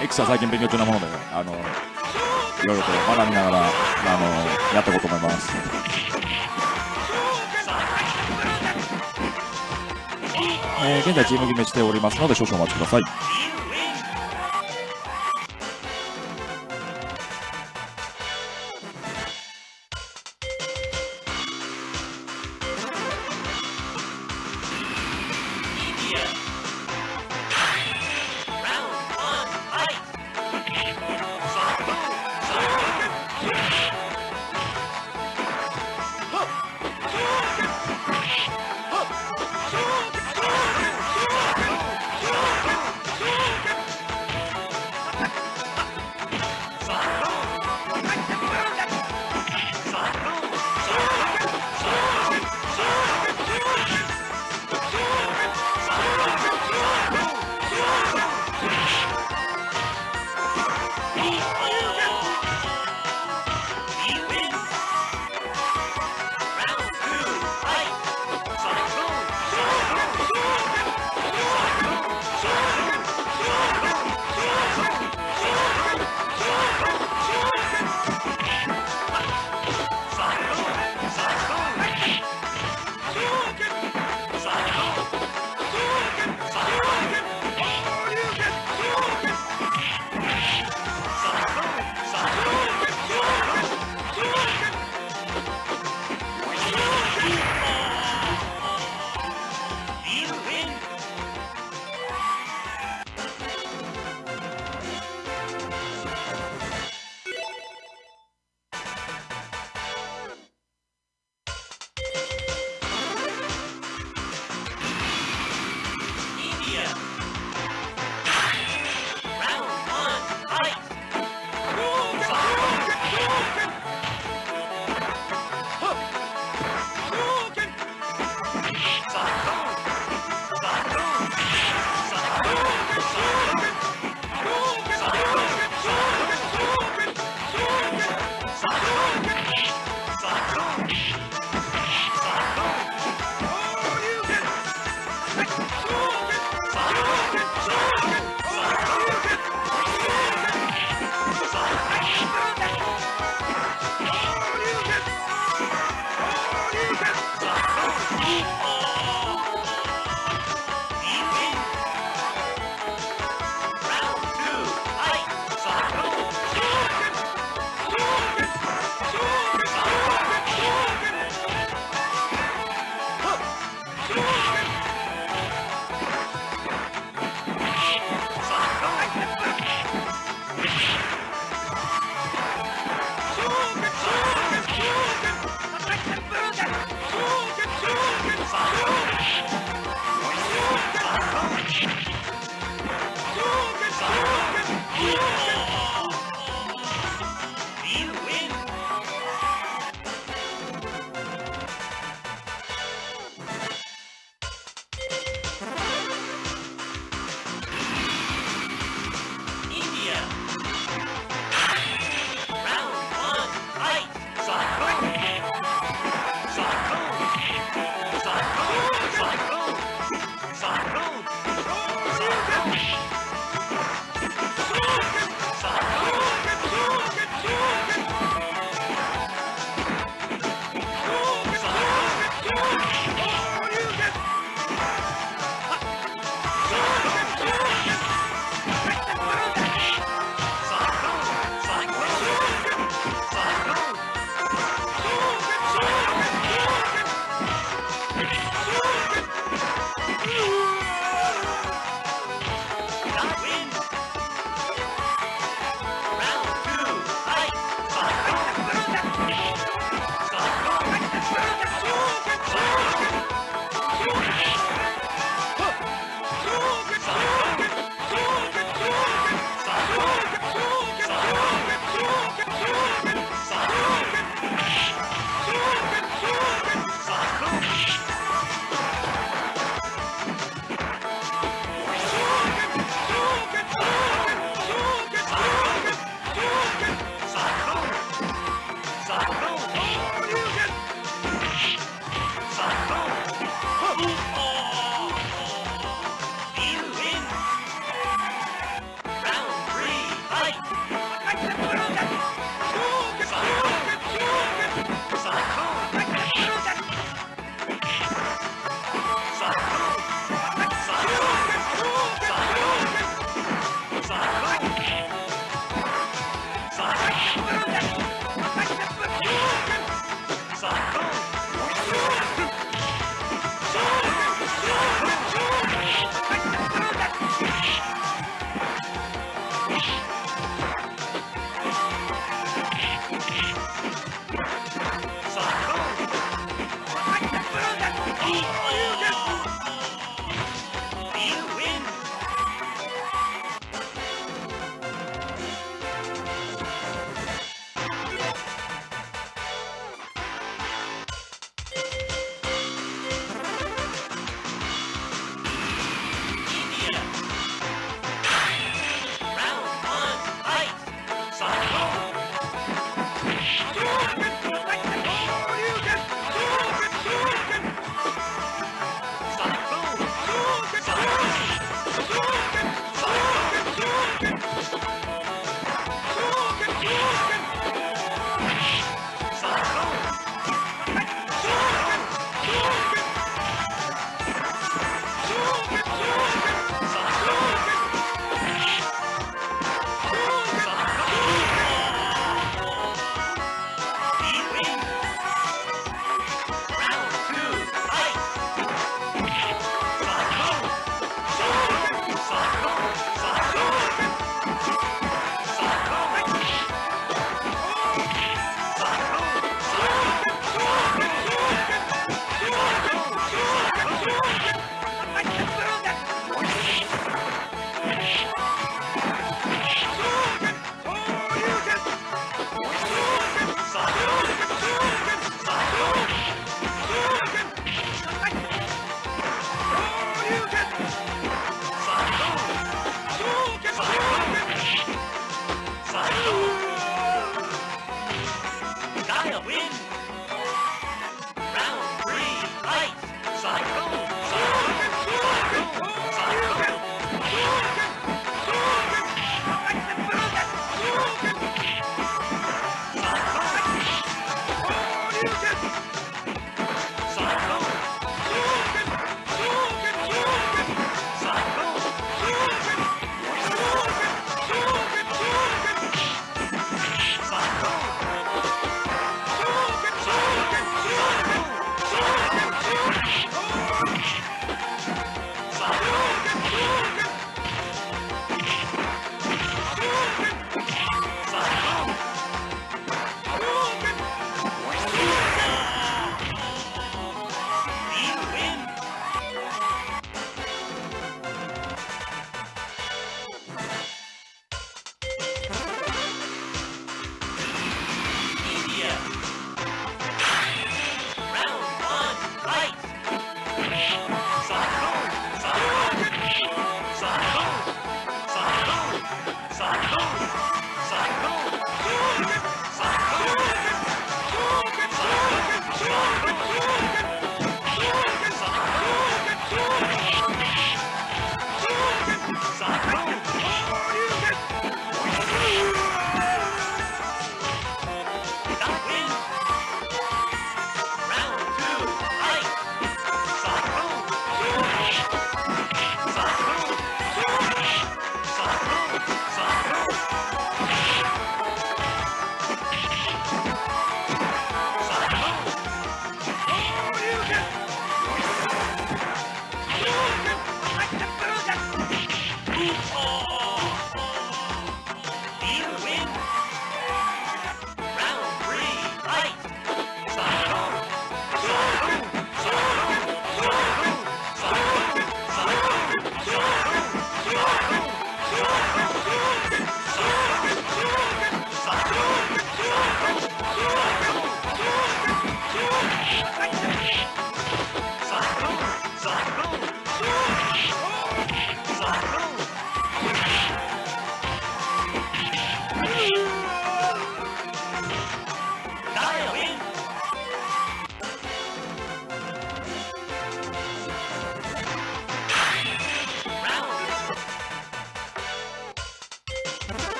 エクサ最近勉強中なものであのいろいろと学びながらあのやっていこうと思います。えー現在チーム決めしておりますので少々お待ちください。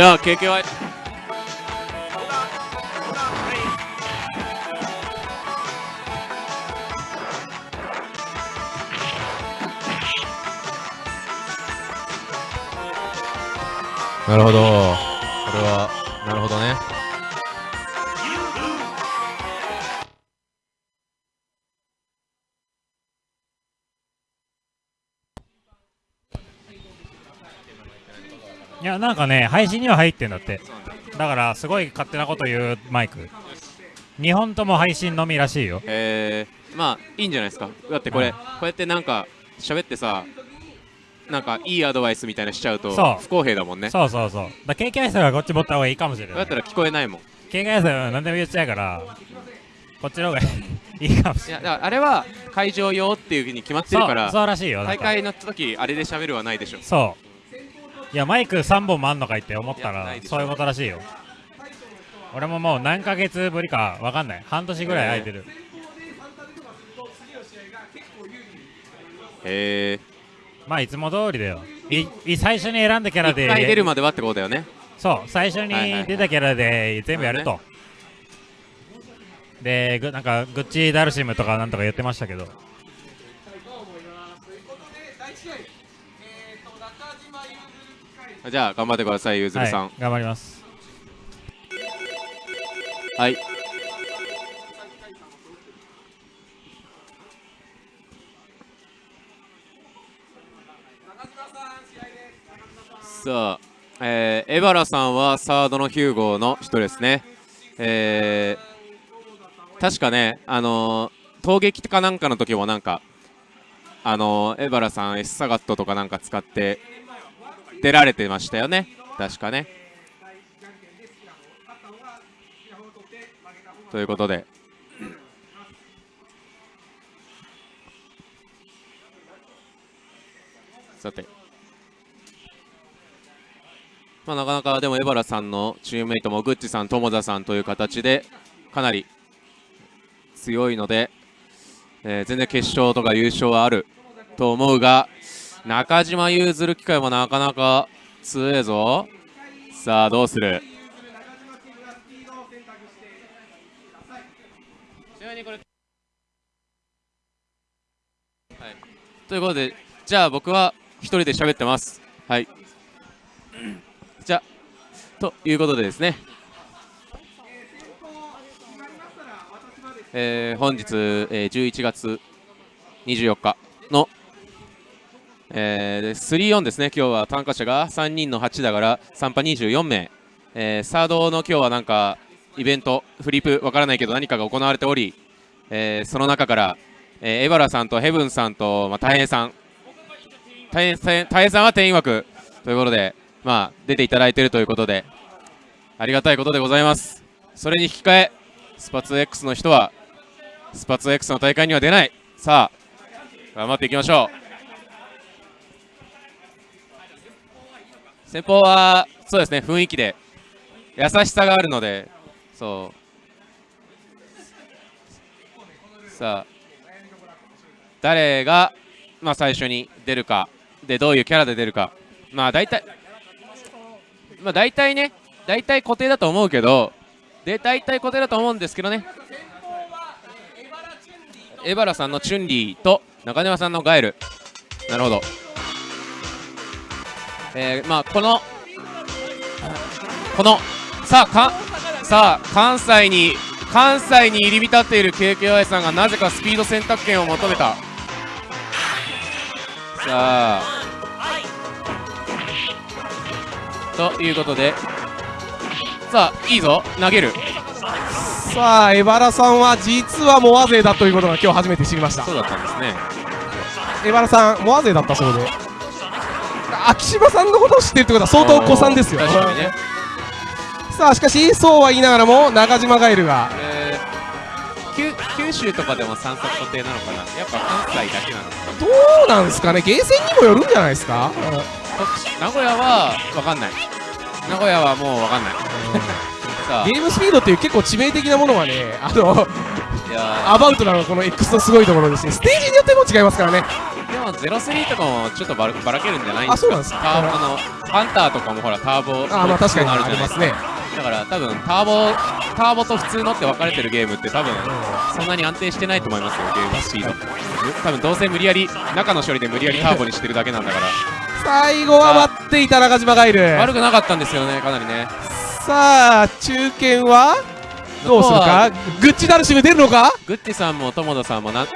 じゃあ KKY なるほど。配信には入ってんだって。だからすごい勝手なこと言うマイク。2本とも配信のみらしいよ。えー、まあいいんじゃないですか。だってこれ、うん。こうやってなんか喋ってさなんかいいアドバイスみたいなのしちゃうと不公平だもんね。そうそうそう。だ警戒者がこっち持った方がいいかもしれない。だったら聞こえないもん。警戒者は何でも言っちゃうからこっちの方が いいかもしれない。いやだからあれは会場用っていうふうに決まってるからそうらしいよ。大会になった時あれで喋るはないでしょ。そういやマイク3本もあんのかいって思ったらそういうことらしいよ。俺ももう何ヶ月ぶりかわかんない。半年ぐらい空いてる、へえまあいつも通りだよ。いい最初に選んだキャラ一で回出るまではってことだよね。そう最初にはいはいはい出たキャラで全部やると、でぐなんかグッチダルシムとかなんとか言ってましたけどじゃあ頑張ってくださいゆずるさん。はい、頑張ります。はい、さあ、えー、エバラさんはサードのヒューゴの人ですね。えー、確かね、あのー、攻撃かなんかの時もなんか、あのー、エバラさん、エスサガットとかなんか使って出られてましたよね。確かね。ということで。さて。まあ、なかなかでもエバラさんのチームメイトもグッチさん、友田さんという形でかなり強いので、えー全然決勝とか優勝はあると思うが中島譲る機会もなかなか強えぞ。さあどうする？はい。ということでじゃあ僕は一人で喋ってます。はい。じゃあということでですね。えー本日、えー11月24日の、えー、3-4ですね、今日は参加者が3人の8だから参加24名、えーサードの今日はなんかイベント、フリップわからないけど何かが行われており、えーその中から、えーエバラさんとヘブンさんと、まあ、大変さん、大変大変大変さんは定員枠ということで、まあ、出ていただいているということで、ありがたいことでございます。それに引き換え、スパツ X の人は、スパツ X の大会には出ない。さあ、頑張っていきましょう。先方は、そうですね、雰囲気で、優しさがあるので、そう。さあ、誰が、まあ、最初に出るか、で、どういうキャラで出るか。まあ、大体、まあ、大体ね、大体固定だと思うけど、で、大体固定だと思うんですけどね、エバラさんのチュンリーと中島さんのガエルなるほどえー、まあこのこのさあかさあ関西に関西に入り浸っている KKY さんがなぜかスピード選択権を求めた。さあということでさあいいぞ投げる。さあ、エバラさんは実はモア勢だということが今日初めて知りました。そうだったんですね。エバラさん、モア勢だったそうで秋島さんのことを知ってるってことは相当お子さんですよ確かにねさあ、しかし、そうは言いながらも中島ガエルがえー九州とかでも散策固定なのかなやっぱ関西だけなのかなどうなんですかね、ゲーセンにもよるんじゃないですか、名古屋は分かんない名古屋はもう分かんないゲームスピードっていう結構致命的なものはね、あのアバウトなのこの X のすごいところですね、ステージによっても違いますからね。ーいも03とかもちょっとばらばらけるんじゃないんですかあそうなんですか。あのハンターとかもほらターボあーまあ確かにありますね。だから多分ターボターボと普通のって分かれてるゲームって多分そんなに安定してないと思いますよ。ゲームスピード。多分どうせ無理やり中の処理で無理やりターボにしてるだけなんだから。最後は待っていた中島がいる。悪くなかったんですよねかなりねさあ中堅は？どうするか？グッチダルシム出るのか？グッチさんも友田さんもなん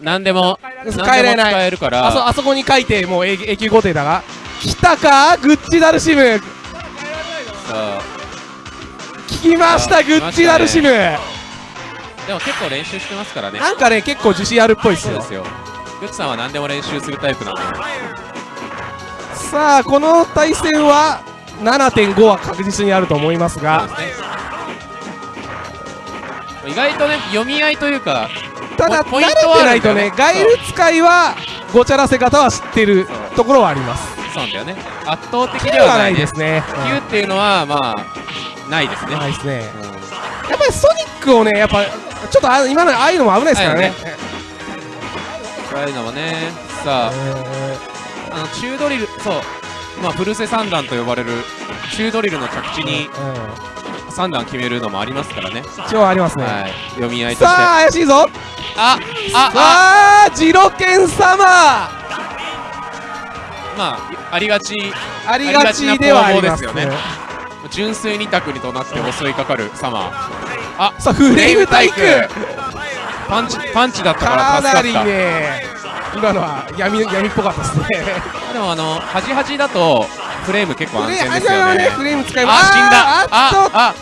なんでも変えない。使えるから。あそあそこに書いてもう永永久固定だが。来たか？グッチダルシム。そう聞きましたあグッチダルシム、でも結構練習してますからね。なんかね結構自信あるっぽいですよ。ですよ。グッチさんは何でも練習するタイプなんで。さあこの対戦は？7.5は確実にあると思いますが。ね意外とね読み合いというかただ慣れポイントはてないとねガイル使いはごちゃらせ方は知ってるところはあります。そうなんだよね。圧倒的9はないいですね。9っていうのはまあないですね、ないですね。うん。やっぱりソニックをねやっぱちょっとあ今のああいうのも危ないですからね。そういうのもね。さあ。えあの中ドリルそうまあフルセ三段と呼ばれる中ドリルの着地に三段決めるのもありますからね。一応ありますね。はい。読み合いとして。さあ怪しいぞ。あああ。ああジロケン様。まあありがちありがちではありますよね。純粋に択にとなって襲いかかるサマーあさあフレームタイク。パンチパンチだったからかなり助かったね今のは闇闇っぽかったですね。でもあの端端だとフレーム結構安全ですよね。フレーム使います。あ死んだ。あ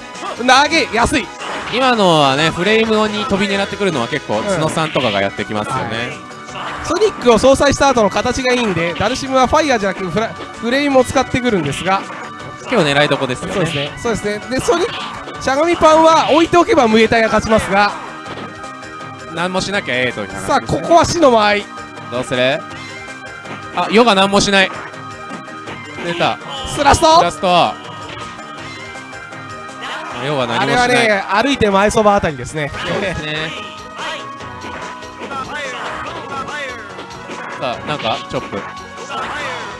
あ投げ安い。今のはねフレームに飛び狙ってくるのは結構ん。角さんとかがやってきますよね、ソニックを相殺した後の形がいいんでダルシムはファイヤーじゃなくフラフレームを使ってくるんですが。結構狙いどこですよね。そうですね。そうですね。でソニックしゃがみパンは置いておけばムエタイが勝ちますが。何もしなきゃええといさあここは死の間合いどうする？あヨが何もしない。出た。スラスト？ラスト。ヨは何あれはもしない。ね歩いて前そばあたりですね。そうですね。さあなんかチョップ。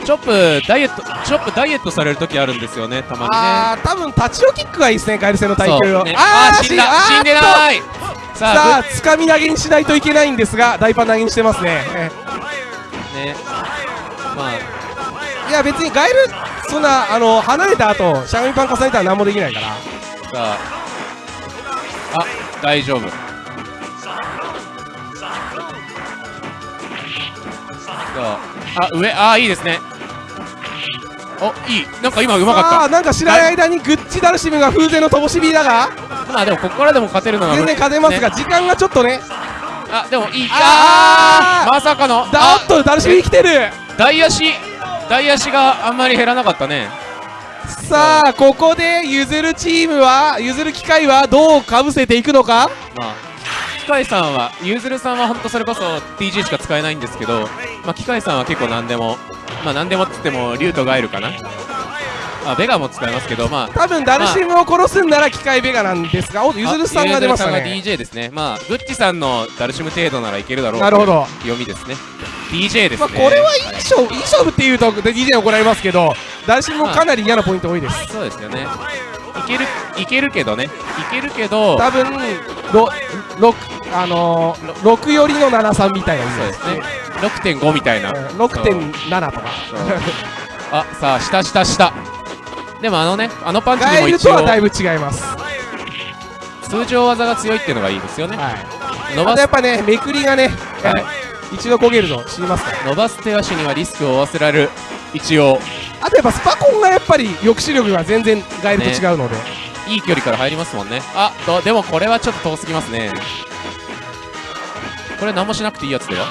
チョップダイエットチョップダイエットされる時あるんですよねたまにね。あー多分立ちオキックがいいですねガエル戦の耐久を、ねあー死んだ。死んでい。ないささああつかみ投げにしないといけないんですが大パン投げにしてますね。ね。まあ。いや別にガエルそんなあの離れた後しゃがみパン重ねたら何もできないから。さあ。あ大丈夫。さあ。あ上あいいですねおいい。なんか今うまかっさあなんか知らない間にグッチダルシムが風前の灯火だが。たまあでもここからでも勝てるのは全然勝てますが、ね。時間がちょっとね。あでもいい。あー。あーまさかの。だおっとダルシム生きてる。大足大足があんまり減らなかったね。さあここで譲るチームは譲る機会はどうかぶせていくのか？まあ機械さんはゆずるさんは本当それこそ TG しか使えないんですけどまあ機械さんは結構何でもまあ何でもっつっても竜とガエルかな？あベガも使えますけどまあ多分ダルシムを殺すんなら機械ベガなんですがおゆずるさんが出ましたあゆずるさんがね DJ ですね。まあグッチさんのダルシム程度ならいけるだろうなるほど。読みですね DJ ですね、まあ、これはいい勝負い。い勝負っていうと DJ 怒られますけどダルシムもかなり嫌なポイント多いです。そうですよね。いけるいけるけどね。いけるけど多分ろ六あのー、6寄りの73みたいなそうですね。6.5みたいな。うん6.7とか。あさあ下下下。でもあのねあのパンチにも一応とはだいぶ違います。通常技が強いっていうのがいいですよね。はい。伸ばす。やっぱねめくりがね、はい一度焦げると死にますか？ら伸ばす手足にはリスクを負わせられる。一応。あとやっぱスパコンがやっぱり抑止力が全然ガエルと違うので、いい距離から入りますもんね。あとでもこれはちょっと遠すぎますね。これ何もしなくていいやつだよ。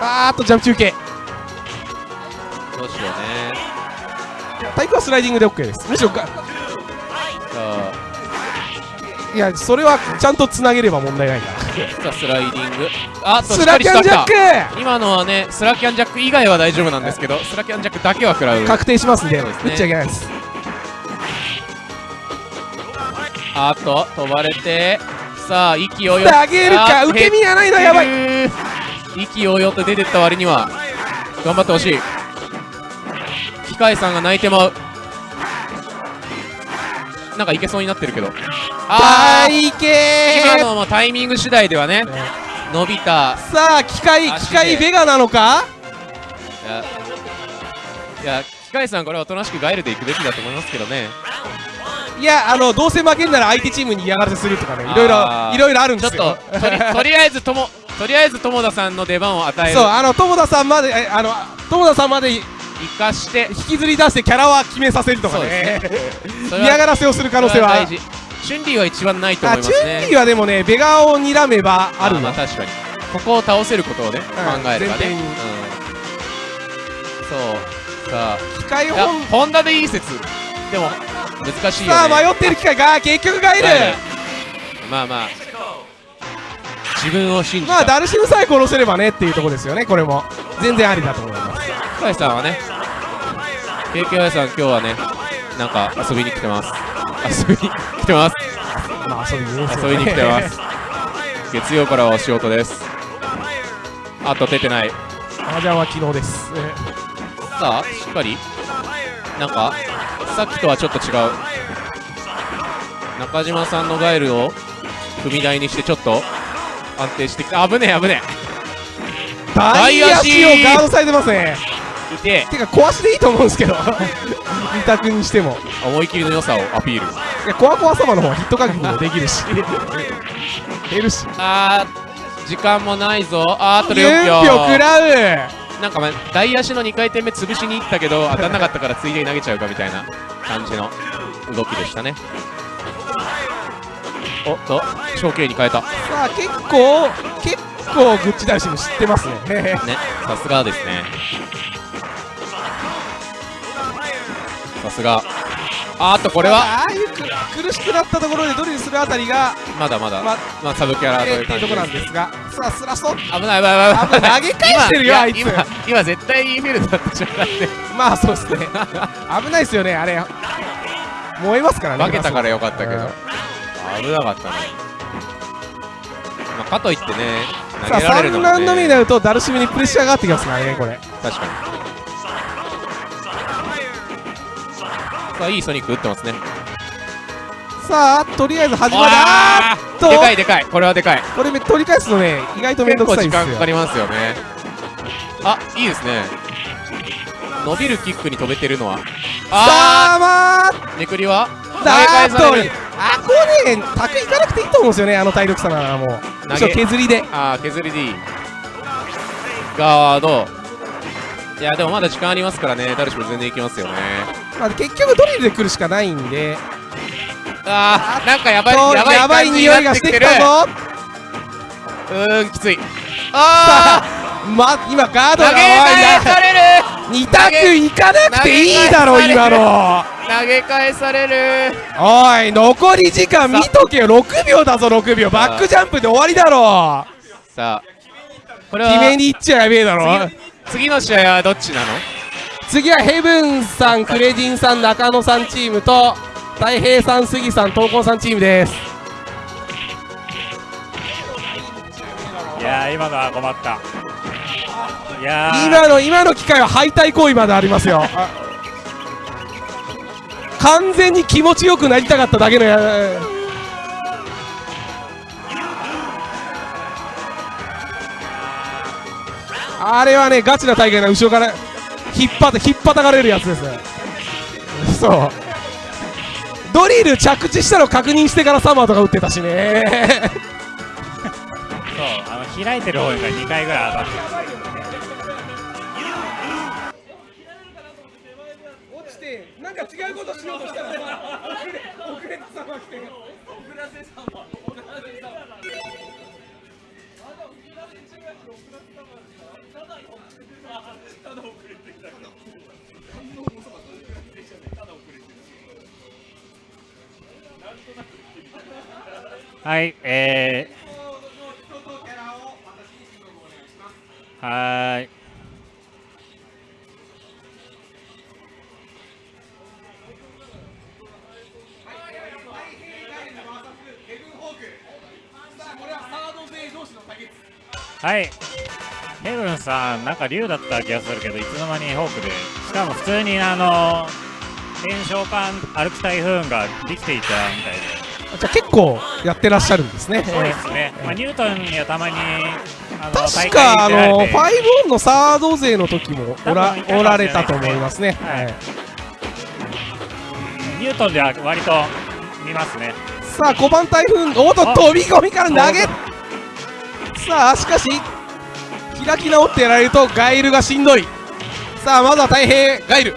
あーっとジャンプ中継。どうしようね。タイプはスライディングで OK です。むしろいやそれはちゃんとつなげれば問題ないからさあスライディング。あっとスラキャンジャック！今のはねスラキャンジャック以外は大丈夫なんですけどスラキャンジャックだけは食らう。確定しますんでそうですね。打っちゃいけないです。あっと飛ばれて。さあ意気揚々投げるか受け身やないのやばい。減ってる。意気揚々と出てった割には頑張ってほしい。機械さんが泣いてまう。なんかいけそうになってるけどあー大け今のもタイミング次第ではね伸びた。さあ機械機械ベガなのか？いや機械さんこれはおとなしくガイルでいくべきだと思いますけどね。いやあのどうせ負けんなら相手チームに嫌がらせするとかねいろいろいろいろあるんちょっですよととり とりあえずともとりあえず友田さんの出番を与える。そうあの友田さんまでえあの友田さんまで引生かして。きずり出してキャラは決めさせるとかね。嫌がらせをする可能性はチュンリーは一番ないと思いますね。ュンリーはでもねベガを睨めばあるのまあ確かに。ここを倒せることをね、うん。考えればね、うん、そう。さ機械あいや本ホンダでいい説。でも難しいよね。さあ迷ってる機械が結局ガイルガイルまあまあ。自分を信じた、まあダルシムさえ殺せればねっていうところですよねこれも。全然ありだと思います。深井さんはね KKY さん今日はねなんか遊びに来てます遊びに来てます。まあ遊びに来てます。月曜からはお仕事です。あと出てない。麻雀は昨日です。さあしっかり？なんかさっきとはちょっと違う。中島さんのガイルを踏み台にしてちょっと安定してきた。危ねえ危ね大足をガードされてますね。えいて。てか壊しでいいと思うんですけど。二択にしても。思い切りの良さをアピール。いやコアコア様の方はヒット確認もできるし。減るし。あー時間もないぞ。あーあと4 4票秒食らう。なんか、ま、大足の2回転目潰しに行ったけど当たんなかったからついでに投げちゃうかみたいな感じの動きでしたね。おっと小径に変えた。さあ結構結構グッチダルシム知ってますね。ねさすがですねさすがあーっとこれはああいうく苦しくなったところでドリルするあたりがまだまだままあサブキャラという感じでろなんですがさあスラスト。危ない危ない危ない。投げ返してるよ今あいつ。今今絶対インフィールドだった瞬間でまあそうですね。危ないですよねあれ。燃えますからね負けたからよかったけど。うん危なかったね。まあかといってね投さあげられるの3もラウンド目にねなるとダルシムにプレッシャーがあってきますからねこれ。確かにさあいいソニック打ってますね。さあとりあえず始まる。ああーっと。でかいでかい。これはでかい。これめ取り返すのね意外とめん結構どくさいんですよ。時間かかりますよね。あいいですね。伸びるキックに飛べてるのは。あさあまあ。ーめくりは？だ返ーっとあこうね卓いかなくていいと思うんですよねあの体力差ならも。う投げ。むしろ削りで。あー削りでいい。ガード。いやでもまだ時間ありますからねダルシム全然いきますよねまあ、結局ドリルで来るしかないんで。あーなんかやばいやばいやばい匂いがしててきたぞ。うーんきつい。あま今ガーードが投げ返される。2択いかなくていいだろ今の。投げ返される。おい残り時間見とけよ。6秒だぞ6秒。バックジャンプで終わりだろ。さあ。これは決めに行っちゃやべえだろ。次の試合はどっちなの？次はヘブンさんクレジンさん中野さんチームと太平さん杉さん東光さんチームです。いやー今のは困った。いやー。今の今の機会は敗退行為までありますよ。あ完全に気持ちよくなりたかっただけのやあれはねガチな大会な後ろから引っ張って引っ張たかれるやつです。そう。ドリル着地したの確認してからサマーとか打ってたしね。そうあの開いてる方が2回ぐらい当たって。落ちてなんか違うことしようとしたらさ遅れてさま来てはいえー、はい。はい。ヘブンさんなんか竜だった気がするけどいつの間にホークで。しかも普通にあの炎症パン歩く台風ができていたみたいで。じゃあ結構やってらっしゃるんですね。そうですね、まあ、ニュートンにはたまに確かあのファイブオンのサード勢の時もおらおられたと思いますね、はい。はいニュートンでは割と見ますね。さあ5番台風おっとあ飛び込みから投げ。さあしかし開き直ってやられるとガイルがしんどい。さあまずは太平ガイル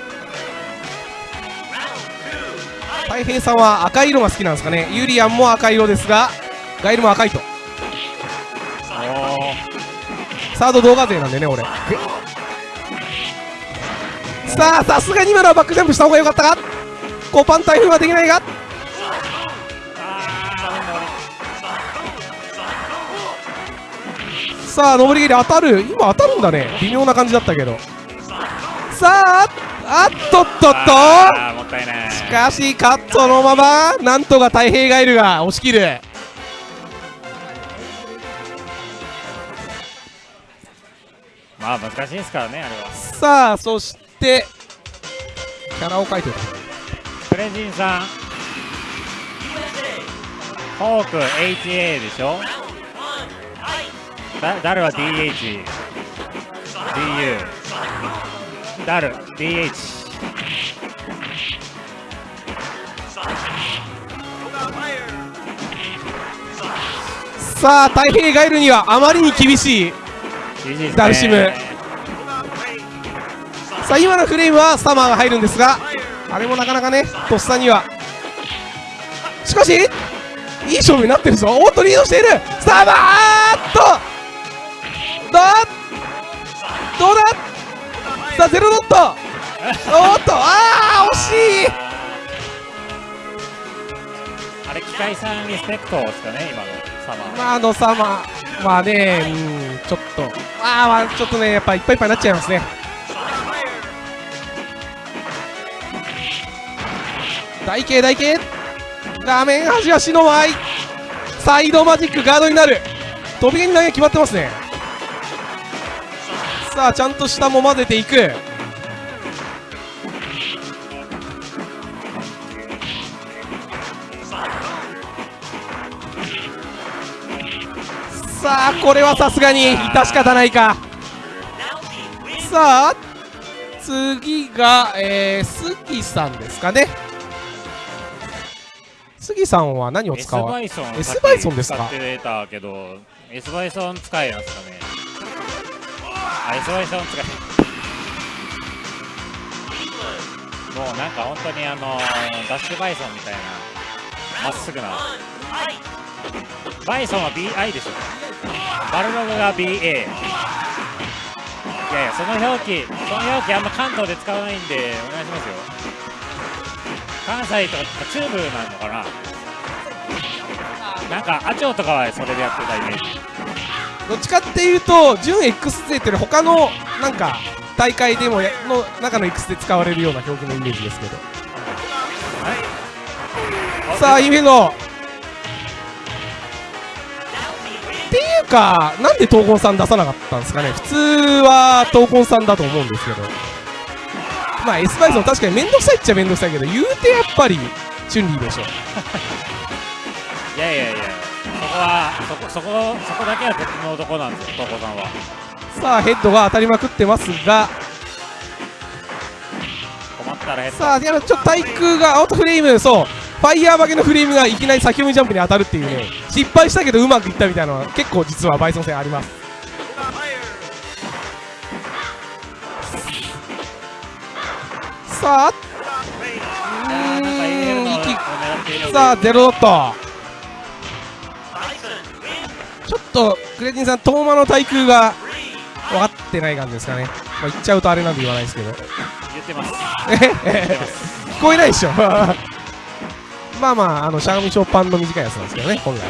太平さんは赤い色が好きなんですかね。ユリアンも赤色ですがガイルも赤いと。サード動画勢なんでね俺。さあさすがに今のはバックジャンプした方が良かったか？5番台風はできないがさあ上り蹴り当たる。今当たるんだね。微妙な感じだったけど。さああっとっとっと。あーもったいない。しかしカットのままなんとか太平ガイルが押し切る。まあ難しいですからねあれは。さあそしてキャラを書いてるプレジンさん。ホーク HA でしょ？だダルは DH DU ダル DH さあ太平ガイルにはあまりに厳しいダルシム。さあ今のフレームはサマーが入るんですがあれもなかなかねとっさには。しかしいい勝負になってるぞ。おっとリードしている。サマーっと。どうださあゼロドット。おっとああ惜しい。あれ機械さんリスペクトですかね今のサマー。まああのサマー。はねうんちょっと。ああまあちょっとねやっぱいっぱいいっぱいになっちゃいますね。台形台形画面端足の前サイドマジックガードになる。飛び蹴り投げ決まってますねさあちゃんと下も混ぜていく。さあこれはさすがに致し方ないか。さあ次が、えー、杉さんですかね。杉さんは何を S 使わバイソン S バイソンですか？S バイソン使いなんですかねあ S バイソン使いもうなんか本当にあのダッシュバイソンみたいなまっすぐなバイソンは BI でしょ。バルログが BA いやいやその表記その表記あんま関東で使わないんでお願いしますよ。関西とかチューブなのかな。なんかアチョウとかはそれでやってたイメージ。どっちかっていうと準 X 勢っていうのは他のなんか大会でもやの中の X で使われるような表記のイメージですけど。さあインフェンドっていうかなんで闘魂さん出さなかったんですかね。普通は闘魂さんだと思うんですけど。まあ S バイソン確かに面倒くさいっちゃ面倒くさいけど言うてやっぱりチュンリーでしょ。いやいやいや。そこはそこそこそこだけは別の男なんですよ東子さんは。さあヘッドが当たりまくってますが。困ったらヘッド。さあでもちょっと対空がアウトフレーム。そう。ファイヤー負けのフレームがいきなり先読みジャンプに当たるっていうね。失敗したけどうまくいったみたいなのは結構実はバイソン戦あります。さあうなんさあゼロドットちょっとクレティンさん遠間の対空が分かってない感じですかね、まあ、言っちゃうとあれなんで言わないですけど。言ってます。聞こえないでしょ。まあまああのシャーミショーパンの短いやつなんですけどね本来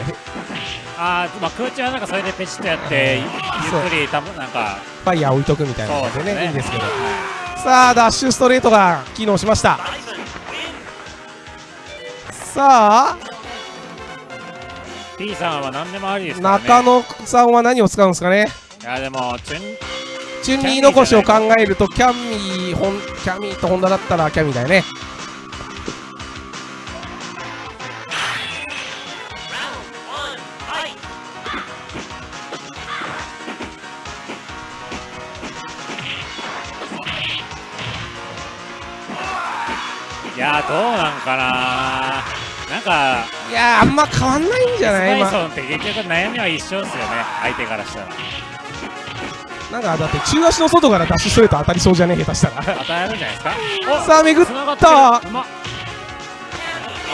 あーまあ空中はなんかそれでペチッとやってゆっくりたぶなんかファイヤー置いとくみたいなそうのでね。いいんですけど。はさあダッシュストレートが機能しました。さあい T さんは何でもありですね。中野さんは何を使うんですかね？いやでもチュンチュンリー残しを考えるとキャミーホンキャミーとホンダだったらキャミーだよね。いやどうなんかなかいやーあんま変わんないんじゃスない？今パイソンって結局悩みは一緒ですよね相手からしたら。なんかだって中足の外からダッシュストレート当たりそうじゃねえ下手したら。与えるんじゃないですか。おさあ巡った。る。うまっ。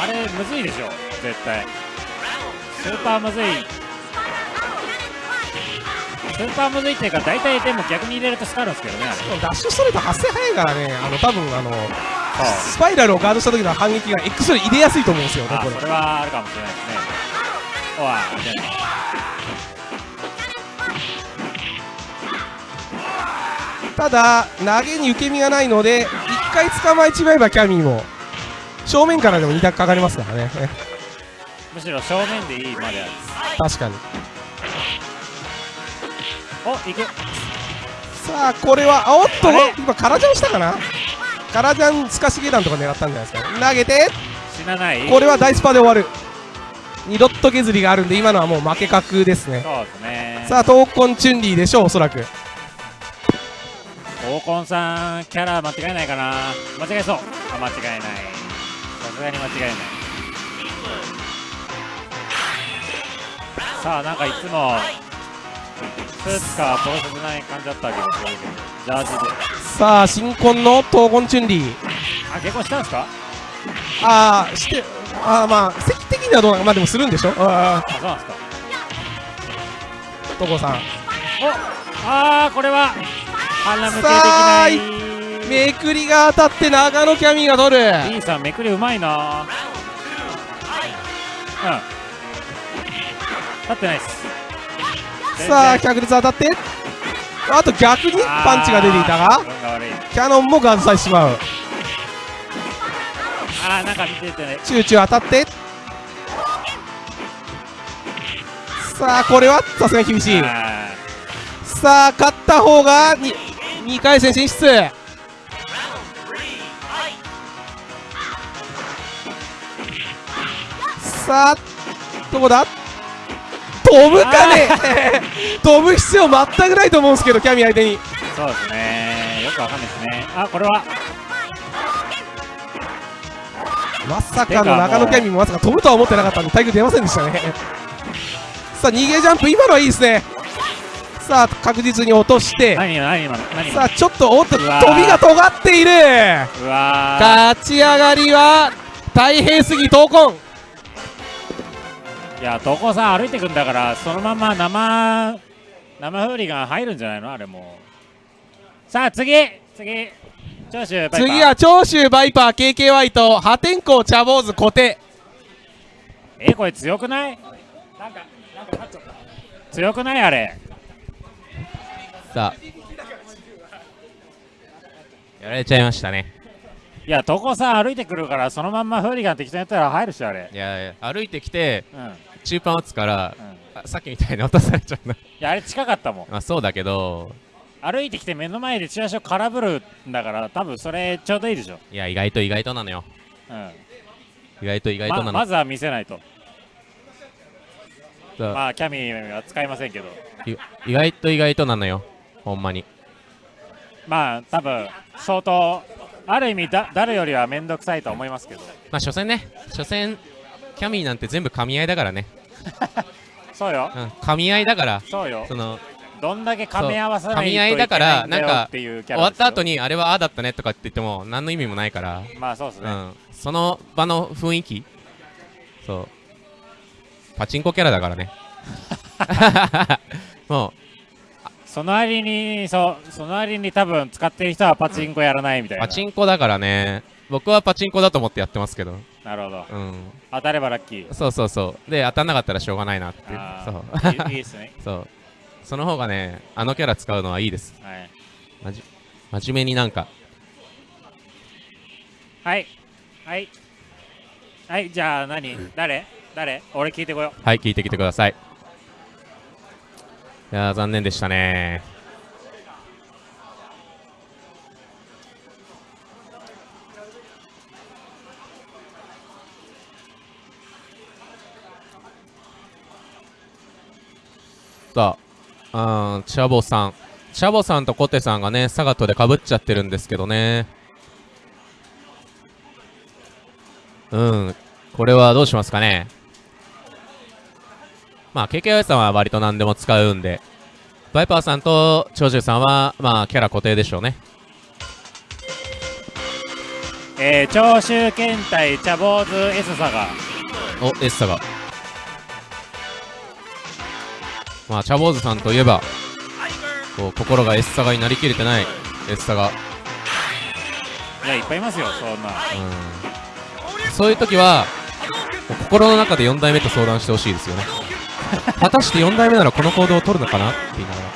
あれむずいでしょ絶対。スーパーむずい。スーパーむずいっていうか大体でも逆に入れるとスカるんですけどねダッシュストレート発生早いからね。あの多分あのスパイラルをガードした時の反撃が X より入れやすいと思うんですよねこれ。れはあるかもしれないですね。おわただ投げに受け身がないので1回捕まえちまえばキャミーも正面からでも2択かかりますからね。むしろ正面でいいまである。確かに。おいけさあこれはあおっと今カラジャンしたかな？カラジャンスカシゲダンとか狙ったんじゃないですか。投げて。死なない。これはダイスパで終わる。2ドット削りがあるんで今のはもう負け確ですね。そうですね。さあ闘魂チュンリーでしょうおそらく。闘魂さんキャラ間違いないかな。間違えそう。あ間違いない。さすがに間違いない。さあなんかいつもスーツかプロセスない感じだったわけですけどジャージで。さあ新婚の闘魂チュンリー。あ結婚したんですか？ああしてああまあ席的にはどうなまあでもするんでしょ？ああそうなんですか。あ所さん。おあーこれは鼻向けできさあないめくりが当たって長野キャミーが取る。D さんめくりうまいな。うん。立ってないっすさあ脚立当たって。あと逆にパンチが出ていたがキャノンもガードされてしまう。あーなんか見てて。ねチューチュー当たって。さあこれは？さすがに厳しい。あさあ勝った方が 2, 2回戦進出。さあどこだ？飛ぶかね。飛ぶ必要全くないと思うんですけどキャミ相手に。ーそうですね。よくわかんないですね。あこれは。まさかの中野キャミもまさか飛ぶとは思ってなかったんでタイク出ませんでしたね。さあ逃げジャンプ今のはいいですね。さあ確実に落として。何何今の何今さあちょっとおっと飛びが尖っている。のうわ勝ち上がりは大変すぎ闘魂。ーいや東光さん歩いてくんだからそのまま生生フーリガン入るんじゃないの？あれもう。さあ次次。長州バイパー。次は長州バイパー KKY と破天荒茶坊主小手。えこれ強くない？なんかなんか勝っちゃった。強くない？あれ。さあ。やられちゃいましたね。いや東光さん歩いてくるからそのまんまフーリガン適当にやったら入るしあれ。いやいや歩いてきてうんうん中パン打つからあさっきみたいに落とされちゃうな。いやあれ近かったもん。まあそうだけど歩いてきて目の前でチラシを空振るんだから多分それちょうどいいでしょ、いや意外と意外となのよ。うん。意外と意外となの、ままずは見せないと。まあキャミーは使いませんけど。い意外と意外となのよ。ほんまに。まあ多分相当ある意味だ誰よりは面倒くさいと思いますけど。まあ所詮ね。所詮キャミーなんて全部噛み合いだからね、そうよ。うん、噛み合いだから。そうよ。そのどんだけ噛み合わさないとそう噛み合いだからないんか終わった後にあれはああだったねとかって言っても何の意味もないから、まあそうですね、うん、その場の雰囲気。そう。パチンコキャラだからね。もその割にそう。その割に多分使ってる人はパチンコやらないみたいうな。パチンコだからね。僕はパチンコだと思ってやってますけどなるほど。うん。当たればラッキー。そうそうそう。で当たんなかったらしょうがないなっていう。あそう。ーいいですね。そう。その方がねあのキャラ使うのはいいです。はい。まじ真面目になんか。はい。はい。はいじゃあ何？誰？誰？俺聞いてこよう。はい聞いてきてください。いやー残念でしたねあうんチャボさん。チャボさんとコテさんがねサガットでかぶっちゃってるんですけどね。うん。これはどうしますかね。まあ KKY さんは割と何でも使うんで。バイパーさんと長州さんはまあキャラ固定でしょうね。えー、長州検体茶坊主 S サガ。おエッサがまあチャボーズさんといえばこう心がエッサガになりきれてないエッサガいやいっぱいいますよそんな。うん。そういう時は心の中で4代目と相談してほしいですよね。果たして4代目ならこの行動を取るのかなって言いながら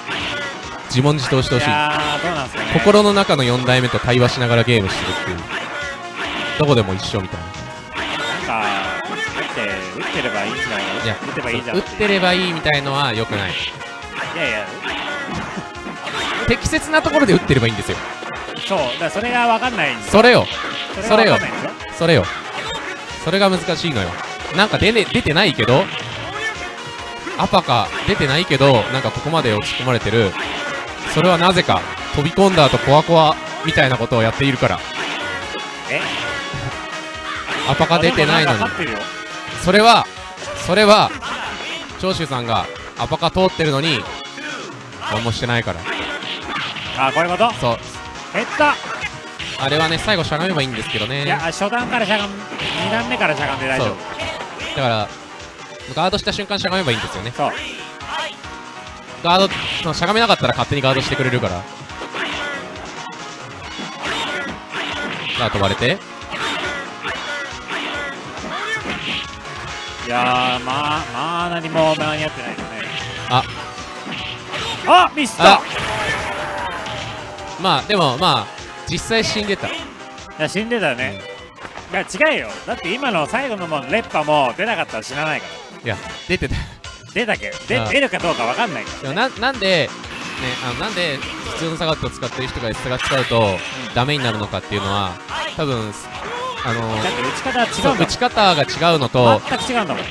自問自答してほしい。ね。心の中の4代目と対話しながらゲームしてるっていう。どこでも一緒みたいな打てばいいじゃん。打ってればいいみたいのは良くない。いやいや。適切なところで打ってればいいんですよ。そう。だからそれが分かんないんですそれよ。それが分かんないんでしょそれよ。それが難しいのよ。なんか出,、ね、出てないけどアパか出てないけどなんかここまで落ち込まれてる。それはなぜか飛び込んだ後コアコアみたいなことをやっているから。え？アパか出てないのに。それはそれは長州さんがアパカ通ってるのに何もしてないから。あこういうこと？そう。減った。あれはね最後しゃがめばいいんですけどね。いや初段からしゃがん2段目からしゃがんで大丈夫。だからガードした瞬間しゃがめばいいんですよね。そう。ガードしゃがめなかったら勝手にガードしてくれるから。さあ飛ばれていやーまあまあ何も間に合ってないですね。ああミスったあまあでもまあ実際死んでた。いや死んでたよね、いや違うよ。だって今の最後のもん烈波も出なかったら死なないから。いや出てた。出たけであ出るかどうか分かんないかでもななんでねあのなんで普通のサガットを使ってる人が S が使うとダメになるのかっていうのは多分あの打ち方は違そう打ち方が違うのと全く違うんだもん。打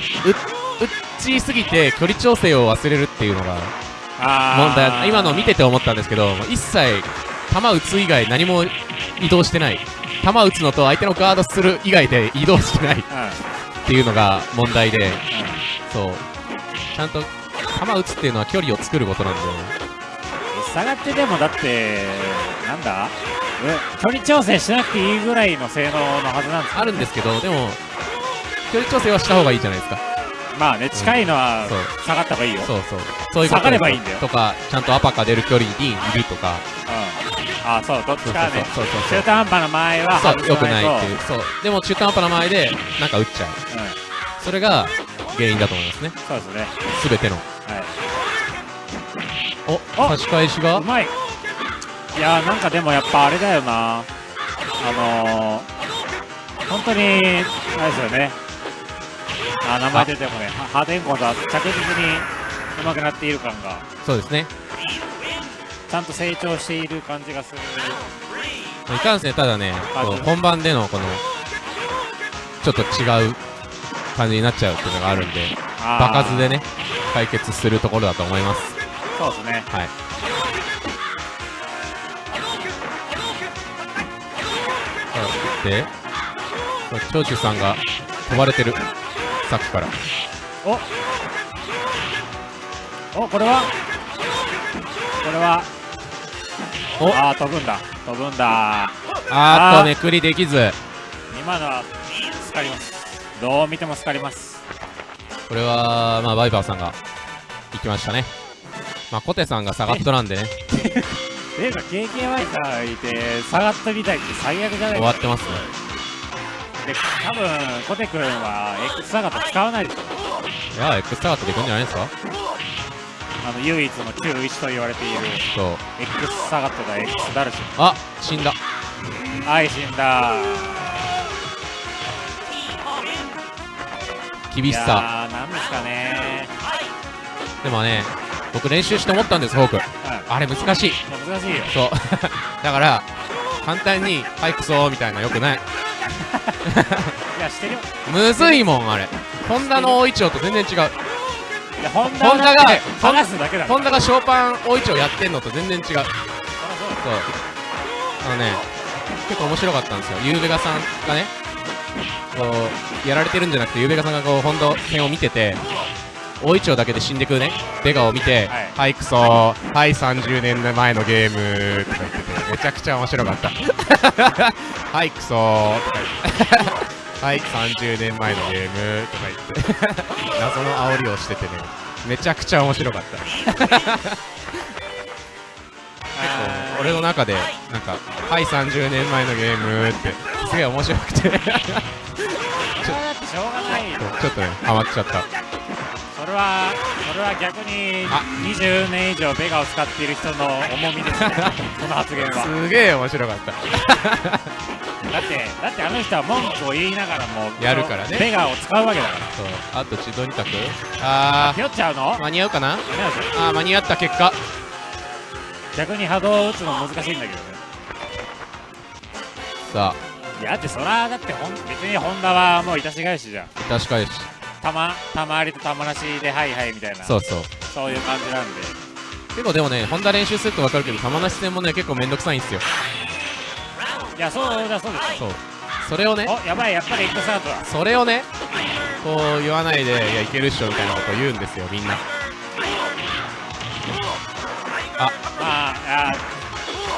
ちすぎて距離調整を忘れるっていうのが問題今の見てて思ったんですけど一切球打つ以外何も移動してない。球打つのと相手のガードする以外で移動してない。っうん。ていうのが問題でそう。ちゃんと球打つっていうのは距離を作ることなんで。下がってでもだってなんだ？え距離調整しなくていいぐらいの性能のはずなんですよ。あるんですけどでも距離調整はした方がいいじゃないですか。まあね近いのはそう。下がった方がいいよ。そうそう。そういうこと下がればいいんだよ。とかちゃんとアパカ出る距離にいるとか。うん。あそうどっちかね。そうそうそう。中途半端な前はそう外良くないっていう。そう。でも中途半端な前でなんか打っちゃう。うん。それが原因だと思いますね。そうですね。全ての。はい。おあ差し返しが。うまいいやーなんかでもやっぱあれだよな。あのー、本当にあれですよね。あ名前出てもねは破天荒とは着実に上手くなっている感が。そうですね。ちゃんと成長している感じがする。いかんせんただね本番でのこのちょっと違う感じになっちゃうっていうのがあるんで場数でね解決するところだと思います。そうですね。はいさで長州さんが飛ばれてる。さっきから。お。これは？これは？お。ああ飛ぶんだ。飛ぶんだ。あーっとめくりできず。今のはスカります。どう見てもスカります。これはまあバイバーさんが行きましたね。まあコテさんがサガットなんでね ていうか KKY さんいて下がったみたいって最悪じゃない終わってますね。で多分コテ君は X サガット使わないでしょいや X サガットでいくんじゃないですか？あの唯一の旧1と言われているそう。X サガットが X ダルシあ死んだ。ムはい死んだ。い厳しさ。なんですかね。でもね僕練習して思ったんですフォーク。うんあれ難しい。難しいよ。そう。だから簡単に「はいクソ」みたいなよくない。いやしてるよ。むずいもんあれ。ホンダの大イチョウと全然違う。いやホンダがが剥がすだけだホンダがショーパン大イチョウやってんのと全然違う。そうあのね結構面白かったんですよ。ユーベガさんがねこうやられてるんじゃなくてユーベガさんがこうホンダ戦を見てて大イチョウだけで死んでくね。ベガを見てはい「はいクソ。はい30年前のゲーム」とか言っててめちゃくちゃ面白かった「はいクソ」とか言ってはい30年前のゲーム。とか言って。謎の煽りをしててね。めちゃくちゃ面白かった。あー俺の中でなんか「はい30年前のゲーム」ってすげえ面白くて。ちょっとねハマっちゃったそれはそれは逆にあ。20年以上ベガを使っている人の重みですね。この発言は。すげえ面白かった。だってだってあの人は文句を言いながらもやるからね。ベガを使うわけだから。そう。あと自動二択あひよっちゃうの？ー間に合うかな？あー間に合った結果。逆に波動を打つの難しいんだけどね。さいやだってそらだってほん別にホンダはもういたし返しじゃん。あ確かにしたまたまわりとたまなしではいはいみたいな。そうそう。そういう感じなんで。結構でもねホンダ練習すると分かるけど玉なし戦もね結構めんどくさいんですよ。いやそうだそうですそう。それをねおやばいやっぱりエッグスタートだ。それをねこう言わないでいやいけるっしょみたいなことを言うんですよみんな。まあいや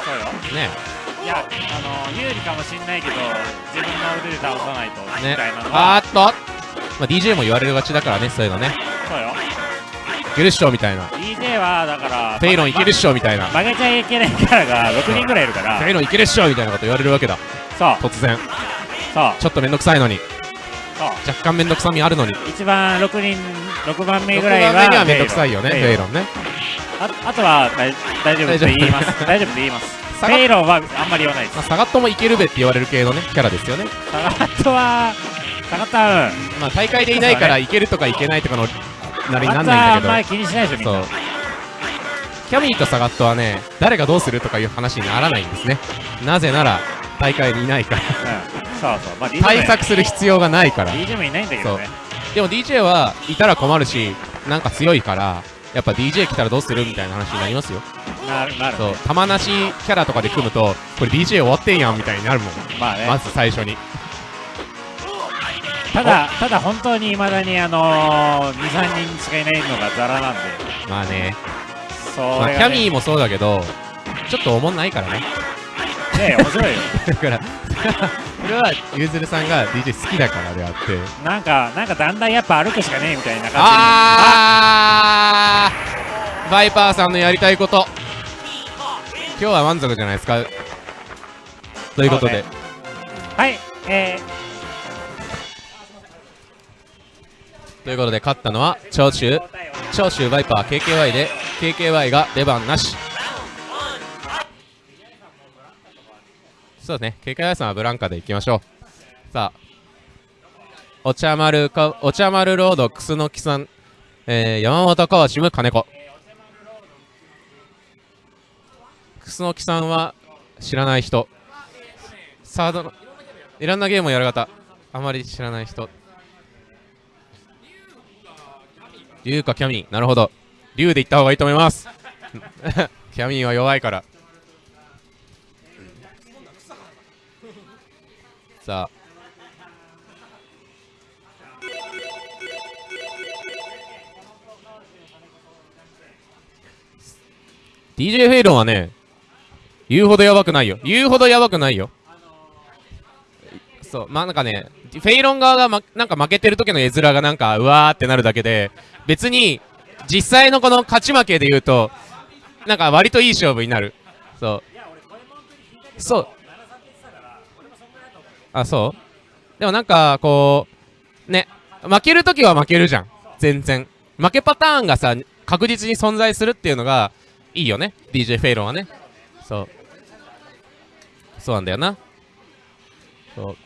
そうよ。ね。いやあの有利かもしんないけど自分の腕で倒さないとみねたいなのはあーっと、まあ、DJ も言われるがちだからねそういうのね。そうよ。いけるっしょみたいな。DJ はだからフェイロンいけるっしょみたいな。曲げちゃいけないキャラが6人ぐらいいるから。フェイロンいけるっしょみたいなこと言われるわけだ。そう。突然。そう。ちょっとめんどくさいのに。そう。若干めんどくさみあるのに。一番6人6番目6ぐらいは番目にはめんどくさいよねフフェイロンね。ああとは大大丈夫って言います。大丈夫って言いますフサガェイロンはあんまり言わないです。まあ、サガットもいけるべって言われる系のねキャラですよね。サガットはサガットはうん。まあ大会でいないからいけるとかいけないとかのなりになんないんだあんまり気にしないでしょみんな。そう。キャミーとサガットはね誰がどうするとかいう話にならないんですね。なぜなら大会にいないから。うん。そうそう。まあ対策する必要がないから。DJ もいないんだけどね。でも DJ はいたら困るしなんか強いからやっぱ DJ 来たらどうするみたいな話になりますよなるなるそう玉なしキャラとかで組むとこれ DJ 終わってんやんみたいになるもん。まあね。まず最初に。ただただ本当にいまだにあのー、23人しかいないのがザラなんで。まあね。そまあ、れが、ねキャミーもそうだけどちょっとおもんないからね。ね面白いよ。だからそれはゆずるさんが DJ 好きだからであって。なんかなんかだんだんやっぱ歩くしかねえみたいな感じに。あー！バイパーさんのやりたいこと今日は満足じゃないですか？ということで、そうはい。えということで勝ったのは長州。ー、長州バイパー KKY で KKY が出番なし。そうですね。KKY さんはブランカでいきましょう。さあお茶丸かお茶丸ロードクスノキさん、えー、山本川島金子クスノキさんは知らない人。サードのいろんなゲームをやる方あまり知らない人。竜かキャミー。なるほど。竜で行った方がいいと思います。キャミーは弱いから。さあ。DJ フェイロンはね言うほどやばくないよ。言うほどやばくないよ。そう。まあなんかねフェイロン側が、ま、なんか負けてる時の絵面がなんかうわーってなるだけで別に実際のこの勝ち負けで言うとなんか割といい勝負になる。そう。そう。あそう？でもなんかこうね負ける時は負けるじゃん。全然。負けパターンがさ確実に存在するっていうのがいいよね。DJ フェイロンはね。そう。そうなんだよな。そう。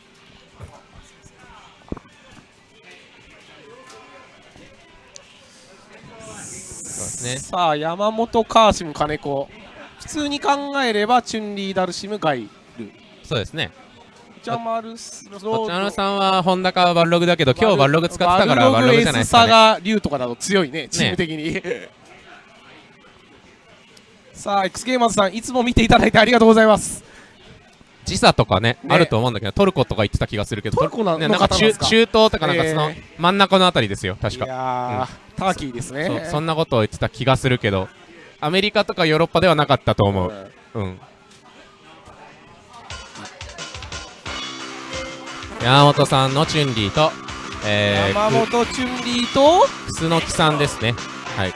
ですね。さあ山本カーシム金子。普通に考えればチュンリーダルシムガイそうですね。ジャマルスロこちらのさんはホンダかバルログだけど今日バルログ使ってたからバルログじゃないですか、サね、ガ竜とかだと強いねチーム的に、さあ X ゲーマーズさんいつも見ていただいてありがとうございます時差とかねね。あると思うんだけどトルコとか言ってた気がするけどトルコなね、のなんか中中東とかなんかそのえ真ん中のあたりですよ確いかやー、ターキーですね。そんなことを言ってた気がするけどアメリカとかヨーロッパではなかったと思う。うん。山本さんのチュンリーと、え山ー、本チュンリーと？くすのきさんですね。はい。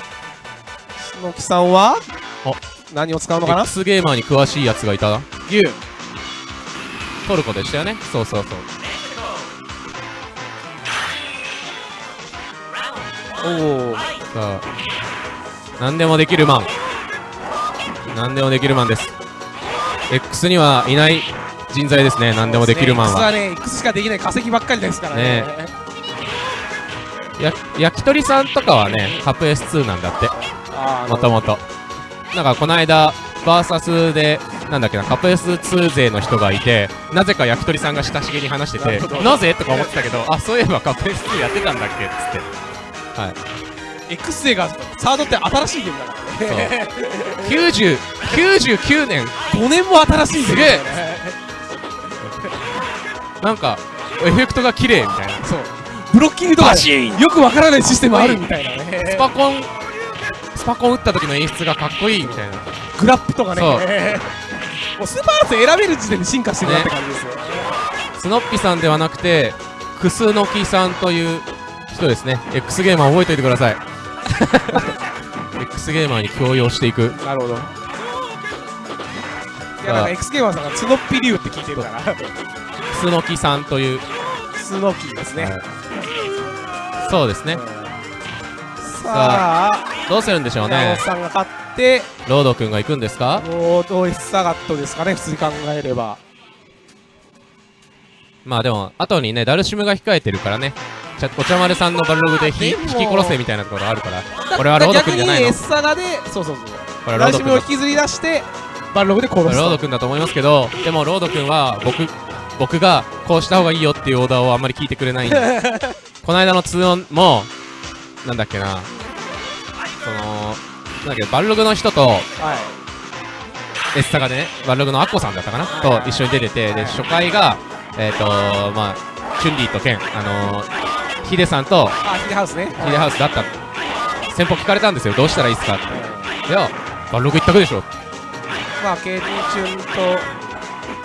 篠木さんは？お。何を使うのかな？X ゲーマーに詳しいやつがいたな。牛トルコでしたよね。そうそうそう。おおさあ何でもできるマン。何でもできるマンです。X にはいない人材ですね。何でもできるマン X ははね。X しかできない化石ばっかりですからね。ね。や焼き鳥さんとかはねカップ S2 なんだって。もともとなんかこの間バーサスでなんだっけなカップ S2 勢の人がいてなぜか焼き鳥さんが親しげに話しててなぜ？とか思ってたけど あそういえばカップ S2 やってたんだっけ？っつって。はい。X 勢がサードって新しいゲームだからね。90 99年。5年も新しいゲームなんかエフェクトが綺麗みたいな。そう。ブロッキングとかよくわからないシステムあるみたいなね。スパコンスパコン打った時の演出がかっこいいみたいな。グラップとかね。そうもうスーパーアーツ選べる時点で進化してるなって感じですよ、スノッピさんではなくてクスノキさんという人ですね。X ゲーマー覚えておいてください。X ゲーマーに強要していく。なるほど。いやなんか X ゲーマーさんがツノッピ竜って聞いてるから。クスノキさんという、スノキですね、そうですね。さあどうするんでしょうね。山本さんが勝ってロード君が行くんですか？ロードエスサガットですかね普通に考えれば。まあでも後にねダルシムが控えてるからね。ちゃお茶丸さんのバルログでひ引き殺せみたいなところあるから。これはロード君じゃないの？逆にエスサガでそうそうそう。これはロード君を引きずり出してバルログで殺すロード君だと思いますけどでもロード君は僕僕がこうした方がいいよっていうオーダーをあんまり聞いてくれないんで。この間の2オンもなんだっけな。そのなんだっけバルログの人とはい。エスサガでねバルログのアッコさんだったかな？と一緒に出ててで初回がえっ、とまあチュンリーとケンあのーヒデさんとあヒデハウスね。ヒデハウスだった。先方聞かれたんですよ。どうしたらいいですかって。いやバルログ一択でしょ。まあケイティチュンと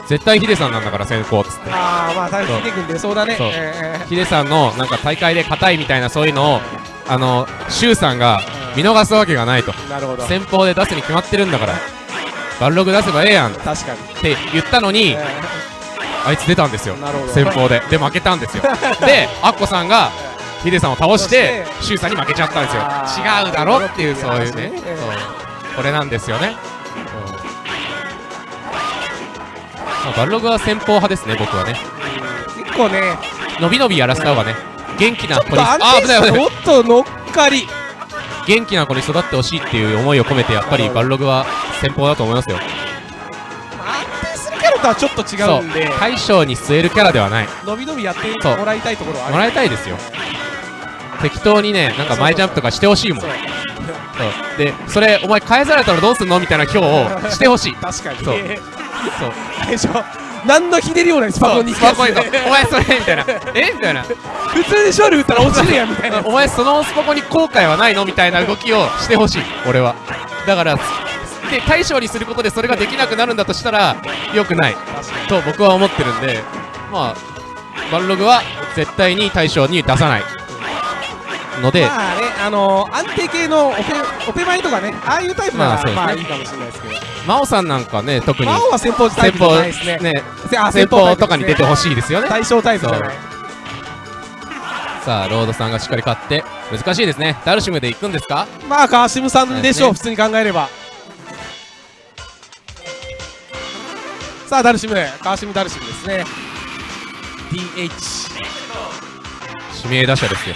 絶対ヒデさんなんだから先行っつって。ああまあ大そうヒデ君出そう。だね。そう。えヒデさんのなんか大会で硬いみたいなそういうのをあのシュウさんが見逃すわけがないと。ーなるほど。先方で出すに決まってるんだからバルログ出せばええやんっ確かにて言ったのにえあいつ出たんですよ。ーなるほど。先方で。で負けたんですよ。でアッコさんがヒデさんを倒して倒して。シュウさんに負けちゃったんですよ。違うだろっていうそういうね。そういう話ねそう。これなんですよねまあバルログは先方派ですね僕はね。結構ね伸び伸びやらせた方がね元気な子にあ定危ない危ない。っと乗っかり。元気な子に育ってほしいっていう思いを込めてやっぱりバルログは先方だと思いますよ。安定するキャラとはちょっと違そううんで。大将に据えるキャラではない。伸び伸びやってもらいたいところはあるもらいたいですよ。適当にねなんか前ジャンプとかしてほしいもん。そう。でそれお前返されたらどうすんのみたいな今日をしてほしい。確かにそう。ねそう。最初何のひねりもないスパコンにスパコンにお前それみたいな。え？みたいな。普通に勝利打ったら落ちるやんみたいな。お前そのスパコンに後悔はないの？みたいな動きをしてほしい。俺は。だからで大将にすることでそれができなくなるんだとしたら良くない。と僕は思ってるんで。まあバルログは絶対に大将に出さないので、まあねあのー安定系のオペオペマイとかねああいうタイプなまあね。らまあいいかもしれないですけど。真央さんなんかね特に。魔王は先方タイ先プじゃない方ですね。ね先方とかに出てほしいですよね。対象タイプじゃないさあロードさんがしっかり勝って難しいですね。ダルシムで行くんですか？まあ川島さんでしょう、そ普通に考えれば。さあダルシム川島ダルシムですね。DH 指名打者ですよ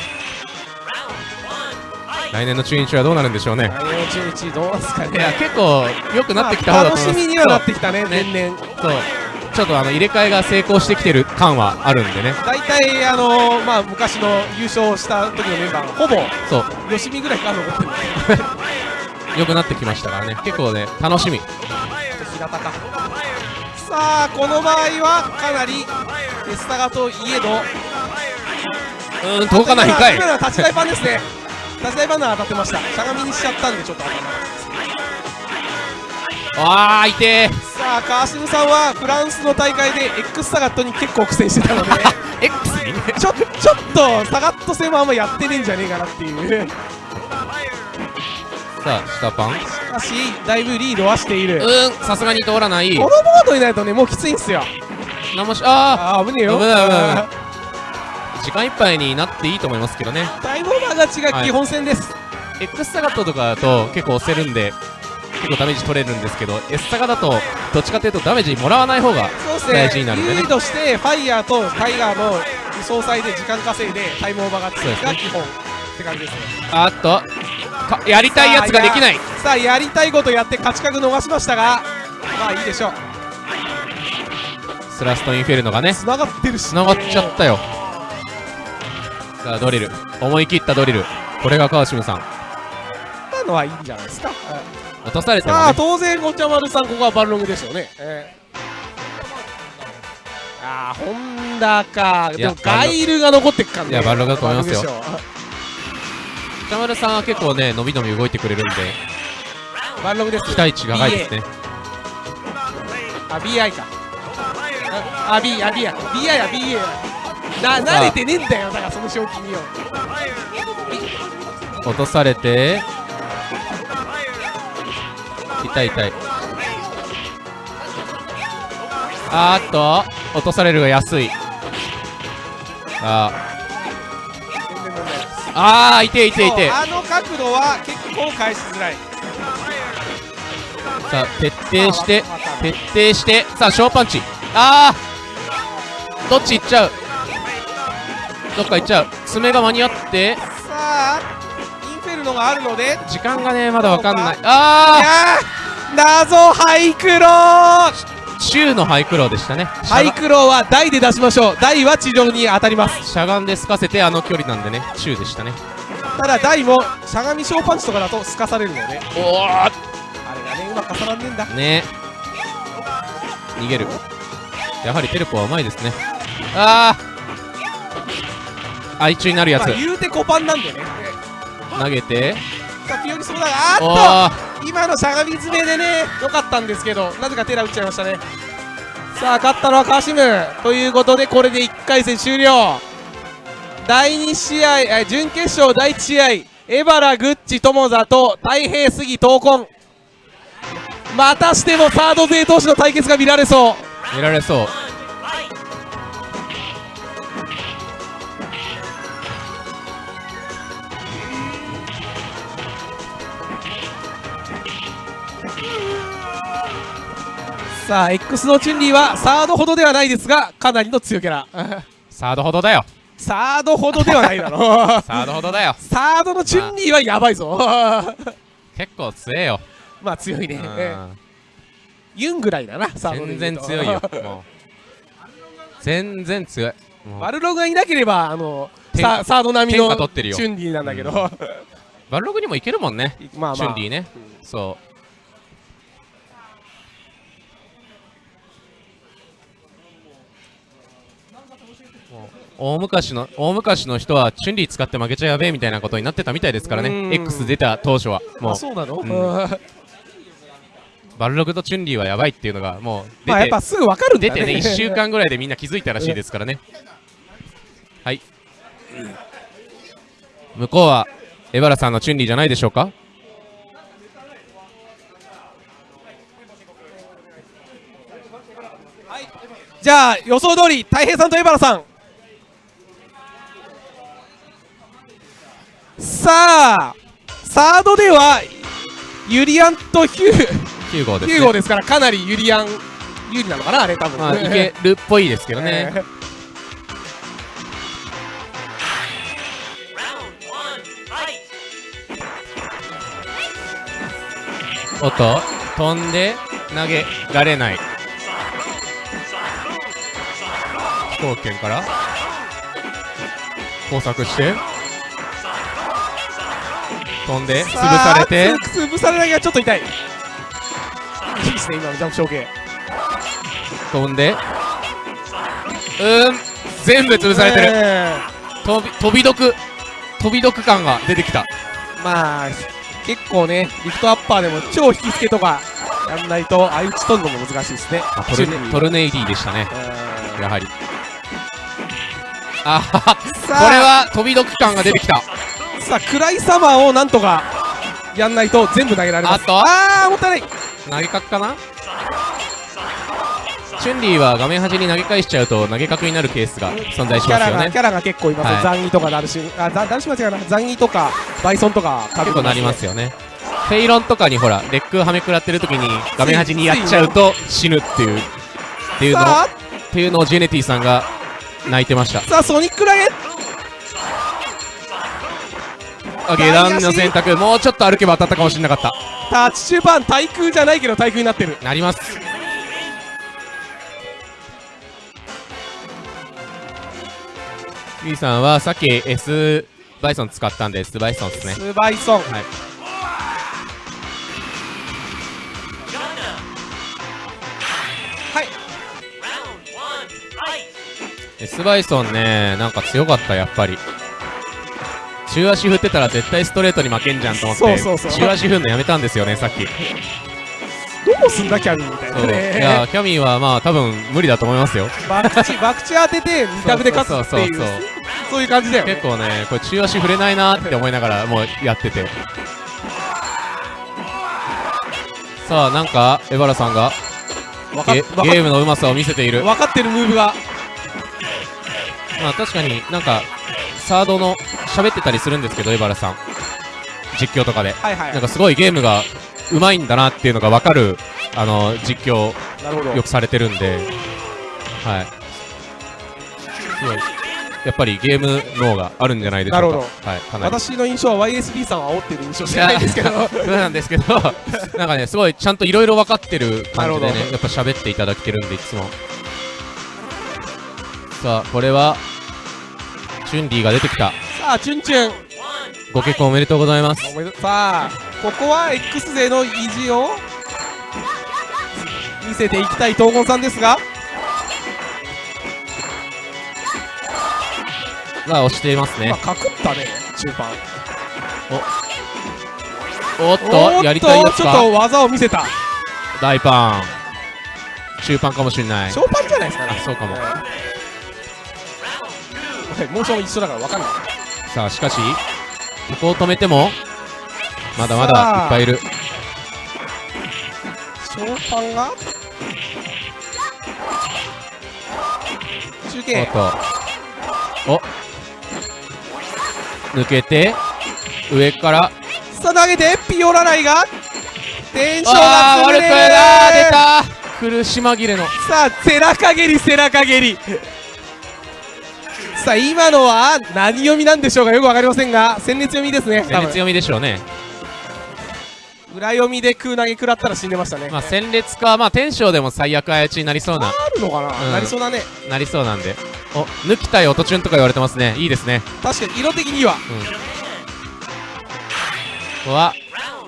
来年の中日はどうなるんでしょうね。来年の中日どうですかね。いや結構良くなってきた方まあ楽だと思います。しみにはなってきたね年々そう。ちょっとあの入れ替えが成功してきてる感はあるんでね。大体あのまあ昔の優勝した時のメンバーがほぼそう。吉見ぐらいから残ってる良くなってきましたからね。結構ね楽しみ。平田か。さあこの場合はかなりエスタガといえど。うーん届かないんかい。今のは立ち台パンですね立ち台パンなら当たってました。しゃがみにしちゃったんでちょっと当たらなかっああ痛えさあ川島さんはフランスの大会で X サガットに結構苦戦してたので。X に？ちょちょっとサガット戦もあんまやってねえんじゃねえかなっていう。さあ下パン。うしかしだいぶリードはしている。こーんさすがに通らない。のボードになるとねもうきついんすよ。何もしあああ危ねえよ。危ない危ない危ない。あ時間いっぱいになっていいと思いますけどね。タイムオーバー勝ちが基本戦です、X サガットとかだと結構押せるんで結構ダメージ取れるんですけど S サガだとどっちかというとダメージもらわない方が大事になるんでね。リードしてファイヤーとタイガーの総裁で時間稼いでタイムオーバーがそうで基本って感じですね。あっと。かやりたいやつができない。さあやりたいことやって勝ち角逃しましたがまあいいでしょう。スラストインフェルノがね。繋がってるし。繋がっちゃったよさあドリル。思い切ったドリル。これが川島さん。今のはいいんじゃないですか、落とされてもさあね当然ごちゃまるさんここはバルログでしょうね、えー、あーホンダか。でもガイルが残ってっからね。いやバルログだと思いますよ。バルログでしょ。北丸さんは結構ね伸び伸び動いてくれるんで。バルログです。期待値が高いですね。あ BI か。あ B あ B や BI や BA やな慣れてねえんだよだからその賞金よ。落とされて。痛い痛い。あーっと落とされるが安い。あ全然問題ないですあー痛い痛い痛い。あの角度は結構返しづらい。さあ徹底して徹底して。さあ小パンチ。あー。どっち行っちゃう？どっか行っちゃう。爪が間に合って。さあインフェルノがあるので。時間がねまだわかんない。いあやー謎ハイクロー。ー中のハイクローでしたね。ハイクローは台で出しましょう。台は地上に当たります。しゃがんで透かせてあの距離なんでね。中でしたね。ただ台もしゃがみ小パンチとかだとすかされるので。おおあれがねうまく重なってんだ。ね。逃げる。やはりテレポはうまいですね。ああ愛中になるやつ。まあ言うてコパンなんでね。投げて。そうだあっー。と今のしゃがみ詰めでね良かったんですけどなぜかテラ打っちゃいましたね。さあ勝ったのはカシムということでこれで1回戦終了。第2試合え準決勝第1試合エバラグッチ友座と太平杉闘魂。またしてもサード勢同士の対決が見られそう。見られそうさあ X のチュンリーはサードほどではないですがかなりの強キャラ。サードほどだよ。サードほどではないだろ。う サードほどだよ。サードのチュンリーはやばいぞ。結構強えよ。まあ強いね。うん。ユンぐらいだなサード全然強いよもう。全然強い。バルログがいなければあの天ササード並みのチュンリーなんだけど、バルログにもいけるもんねまあまあ。チュンリーね。そう大昔の大昔の人はチュンリー使って負けちゃやべえみたいなことになってたみたいですからうねん。X 出た当初は。もう。あそうなの、うん。うんバルログとチュンリーはやばいっていうのがもう出て,、まあやっぱすぐ分かるんだね。出てね1週間ぐらいでみんな気づいたらしいですからね。はい。向こうはエバラさんのチュンリーじゃないでしょうか？じゃあ予想通り太平さんとエバラさんさあサードではユリアンとヒュー9号です、ね、ヒューゴですからかなりユリアン有利なのかなあれ多分、まあいけるっぽいですけどね、えー。おっと飛んで投げられない。飛行圏から工作して飛んで潰されて。つ潰されないがちょっと痛い。いいですね今のジャンプ承継飛んで。うーん全部潰されてる、え。飛び飛び毒。飛び毒感が出てきた。ーまあ結構ねリフトアッパーでも超引き付けとかやんないと相打ち取るのも難しいですね。あトルネトルネイディでしたね。うん。やはり。あ。これは飛び毒感が出てきたさあ暗いサマーをなんとかやんないと全部投げられます。ああーもったいない。投げ角かな？チュンリーは画面端に投げ返しちゃうと投げ角になるケースが存在しますよね。キャラが結構います。よ、はい。残位とかダルシムあザダルシムは違うな。残位とかバイソンとか結構なりますよね。フェイロンとかにほらレックはめ食らってる時に画面端にやっちゃうと死ぬっていうっていうのっていうのをジェネティさんが泣いてました。あさあソニック投げあ下段の選択。もうちょっと歩けば当たったかもしれなかった。タッチ中盤対空じゃないけど対空になってる。なります。ゆいさんはさっき S バイソン使ったんで S バイソンですね。スバイソン。はい。はい。S バイソンねなんか強かったやっぱり中足振ってたら絶対ストレートに負けんじゃんと思ってそうそうそう。中足振るのやめたんですよねさっき。どうすんだキャミーみたいないねやキャミーはまあ多分無理だと思いますよ。バクチバクチ当てて二択で勝つっていうそうそうそうそう。いう感じだよね。結構ねこれ中足振れないなって思いながらもうやってて。さあなんかエバラさんがゲームのうまさを見せている。分かってるムーブが。まあ確かになんかサードの喋ってたりするんですけどエバラさん。実況とかで。はいはい。なんかすごいゲームがうまいんだなっていうのが分かるあの実況よくされてるんで。はい。すごい。やっぱりゲーム脳があるんじゃないでしょうか。はいか私の印象は YSB さんは煽ってる印象しかないですけど。そうなんですけど なんかねすごいちゃんといろいろ分かってる感じでねやっぱ喋っていただけてるんでいつも。さあこれはチュンリーが出てきた。さあチュンチュン。ご結婚おめでとうございます。おめでとうさあここは X 勢の意地を見せていきたい東郷さんですが。さあ押していますね。まあかくったね中盤。おっおーとやりたいやつか？ちょっと技を見せた。大パン。中パンかもしれない。ショーパンじゃないですかね。あそうかも。えーモーション一緒だから分かんない。さあしかしここを止めてもまだまだいっぱいいる。ショーパンが？中お継っと。お抜けて上から。さあ投げてピオラライがテンションあー。悪くが崩れるない出た苦し紛れの。さあ背中蹴り背中蹴りさあ今のは何読みなんでしょうかよくわかりませんが戦列読みですね戦列読みでしょうね。裏読みで空投げ食らったら死んでましたね、まあ戦列かまあ天章でも最悪あやちになりそうな。あるのかな、うん。なりそうだね。なりそうなんで。お抜きたい音チュンとか言われてますね。いいですね。確かに色的には。ここは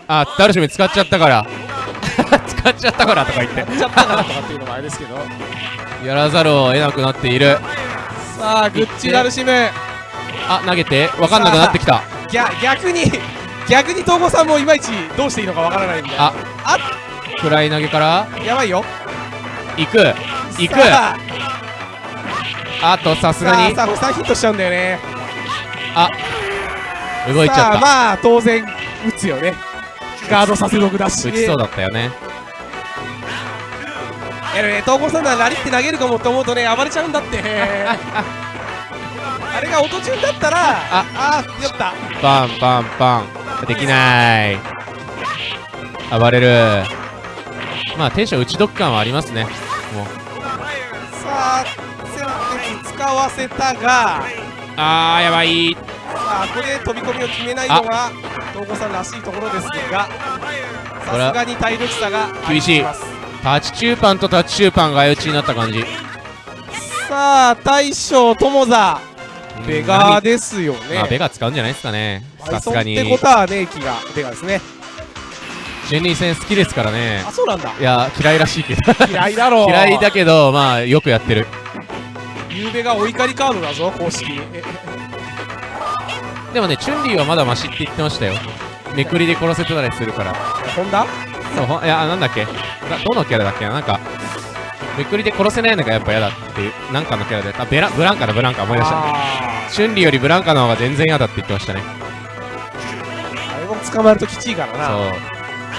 あダルシム使っちゃったから。使っちゃったからとか言って。やっちゃったかなとかっていうのもあれですけど。やらざるを得なくなっているさあグッチダルシム。あ投げて。分かんなくなってきた。逆逆に逆に東郷さんもいまいちどうしていいのかわからないんでああフライ投げから。やばいよ。行く。行く。さあ。あとさすがに。さあさあ3ヒットしちゃうんだよね。動いちゃった。まあ当然打つよね。ガードさせ毒だし。打ちそうだったよねやるね。東郷さんならラリって投げるかもと思うとね暴れちゃうんだって。あれが音チュンだったらああやった。パンパンパン。できない。暴れる。まあテンション打ち得感はありますね。もう。さあ戦列使わせたが。あーやばい。さあここで飛び込みを決めないのが東郷さんらしいところですがさすがに体力差が厳しい。ますタッチチューパンとタッチチューパンが相打ちになった感じ。さあ大将友座。ベガですよね。まあベガ使うんじゃないですかね。さすがに。てことはね気がベガですね。ジェンリー戦好きですからね。あそうなんだ。いや嫌いらしいけど。嫌いだろう。嫌いだけどまあよくやってる。ゆうべがお怒りカードだぞ公式えでもねチュンリーはまだマシって言ってましたよ。めくりで殺せてたりするから。ホンダそういやなんだっけ？だどのキャラだっけ？ななんかめくりで殺せないのがやっぱ嫌だっていうなんかのキャラであベラブランカだブランカ思い出した。あチュンリーよりブランカの方が全然嫌だって言ってましたね。ーあれも捕まえるときちいからな。そう。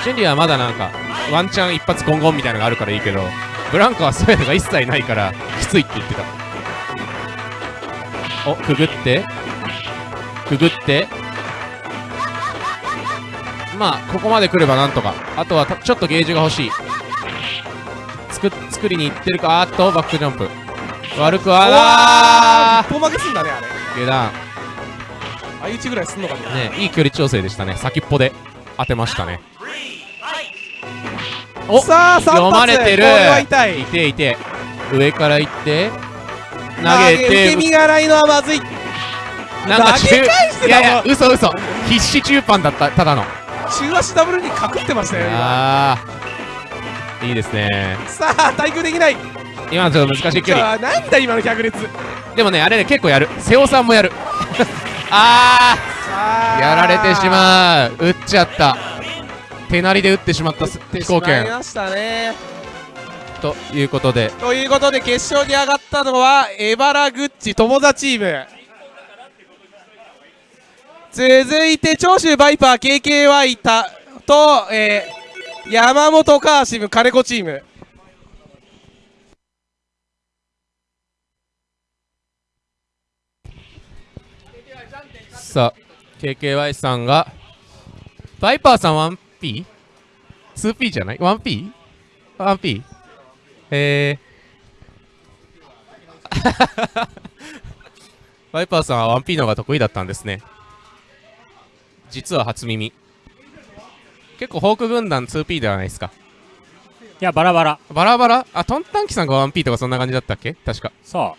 チュンリーはまだなんかワンチャン一発ゴンゴンみたいなのがあるからいいけどブランカはそういうのが一切ないからきついって言ってた。おくぐって。くぐってまあここまで来ればなんとか。あとはたちょっとゲージが欲しい。作作りに行ってるか。あーっとバックジャンプ。悪くはうわなー一本負けすんだねあれ。ー下段。相打ちぐらいすんのかね。ねいい距離調整でしたね。先っぽで当てましたね。おさあ3発読まれてる。痛いい。ていて。上から行って。投投げて受け身がないのはまずい。なんか中いやいや嘘嘘。必死中パンだったただの中足ダブルにかくってましたよいいですね。さあ対空できない。今のちょっと難しい距じ離なんだ今の百列でもねあれね結構やる。瀬尾さんもやる。あさあ。ーやられてしまう。撃っちゃった。手なりで撃ってしまったすって飛行しましたね。ということで。ということで決勝に上がったのはエバラグッチ友座チーム続いて長州バイパー KKY たと、えー、山本カーシム金子チームさあ KKY さんがバイパーさん 1P?2P じゃない？1P?1P? えー バイパーさんは 1P の方が得意だったんですね実は初耳。結構ホーク軍団 2P ではないですか。いやバラバラ。バラバラ？あトンタンキさんが 1P とかそんな感じだったっけ？確か。そ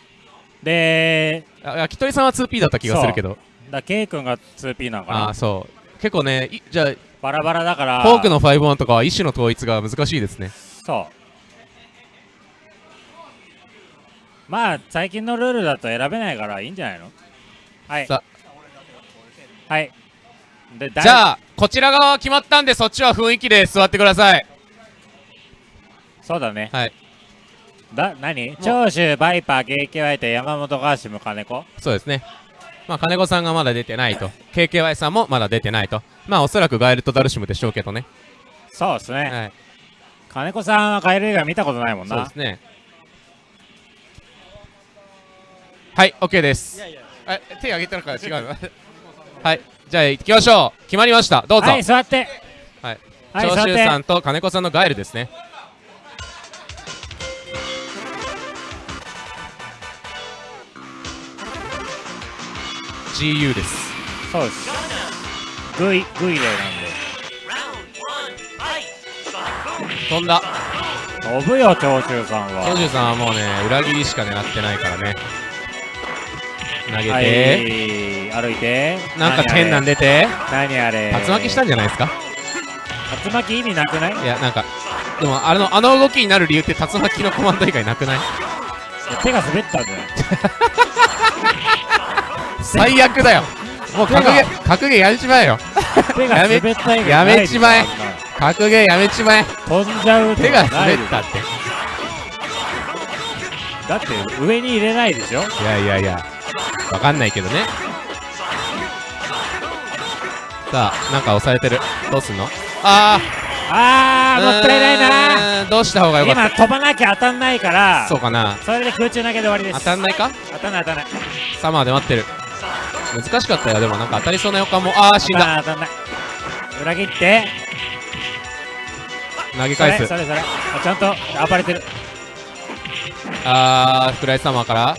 う。であ焼き鳥さんは 2P だった気がするけど。だ K 君が 2P なのかな。ああそう。結構ねいじゃあバラバラだから。フォークの5-1とかは一種の統一が難しいですね。そう。まあ最近のルールだと選べないからいいんじゃないの？はい。さはい。でじゃあこちら側は決まったんでそっちは雰囲気で座ってください。そうだね。はい。だ何？長州バイパー KKY と山本川島金子？そうですね。まあ金子さんがまだ出てないと。KKY さんもまだ出てないと。まあおそらくガエルとダルシムでしょうけどね。そうですね、はい。金子さんはカエル以外見たことないもんな。そうですね。はい OK です。え手挙げてるから違うの？はいじゃあ行きましょう。決まりました。どうぞ、はい座って。はい。はい長州さんと金子さんのガエルですね「GU」です。そうです。グイグイレなん飛んだ。で飛ぶよ長州さんは。長州さんはもうね裏切りしか狙ってないからね投げて、はい。歩いて。なんか天なんで出て。何あれ。竜巻したんじゃないですか？竜巻意味なくない？いやなんかでもあのあの動きになる理由って竜巻のコマンド以外なくない？手が滑ったんだよ。最悪だよ。もう格ゲー格ゲーやめちまえよ。手が滑った以外やめちまえ。格ゲーやめちまえ。飛んじゃうと手が滑ったって。だって上に入れないでしょ？いやいやいやわかんないけどね。さあなんか押されてる。どうすんの？ああーーもったいないな。などうした方がよかっ今飛ばなきゃ当たんないからたそうかな。それで空中投げで終わりです。当たんないか？当たんない当たんない。サマーで待ってる。難しかったよ。でもなんか当たりそうな予感も。ああ死んだ。あー当たんない。裏切って。それ投げ返す。それそれあちゃんと暴れてる。あーフライサマーから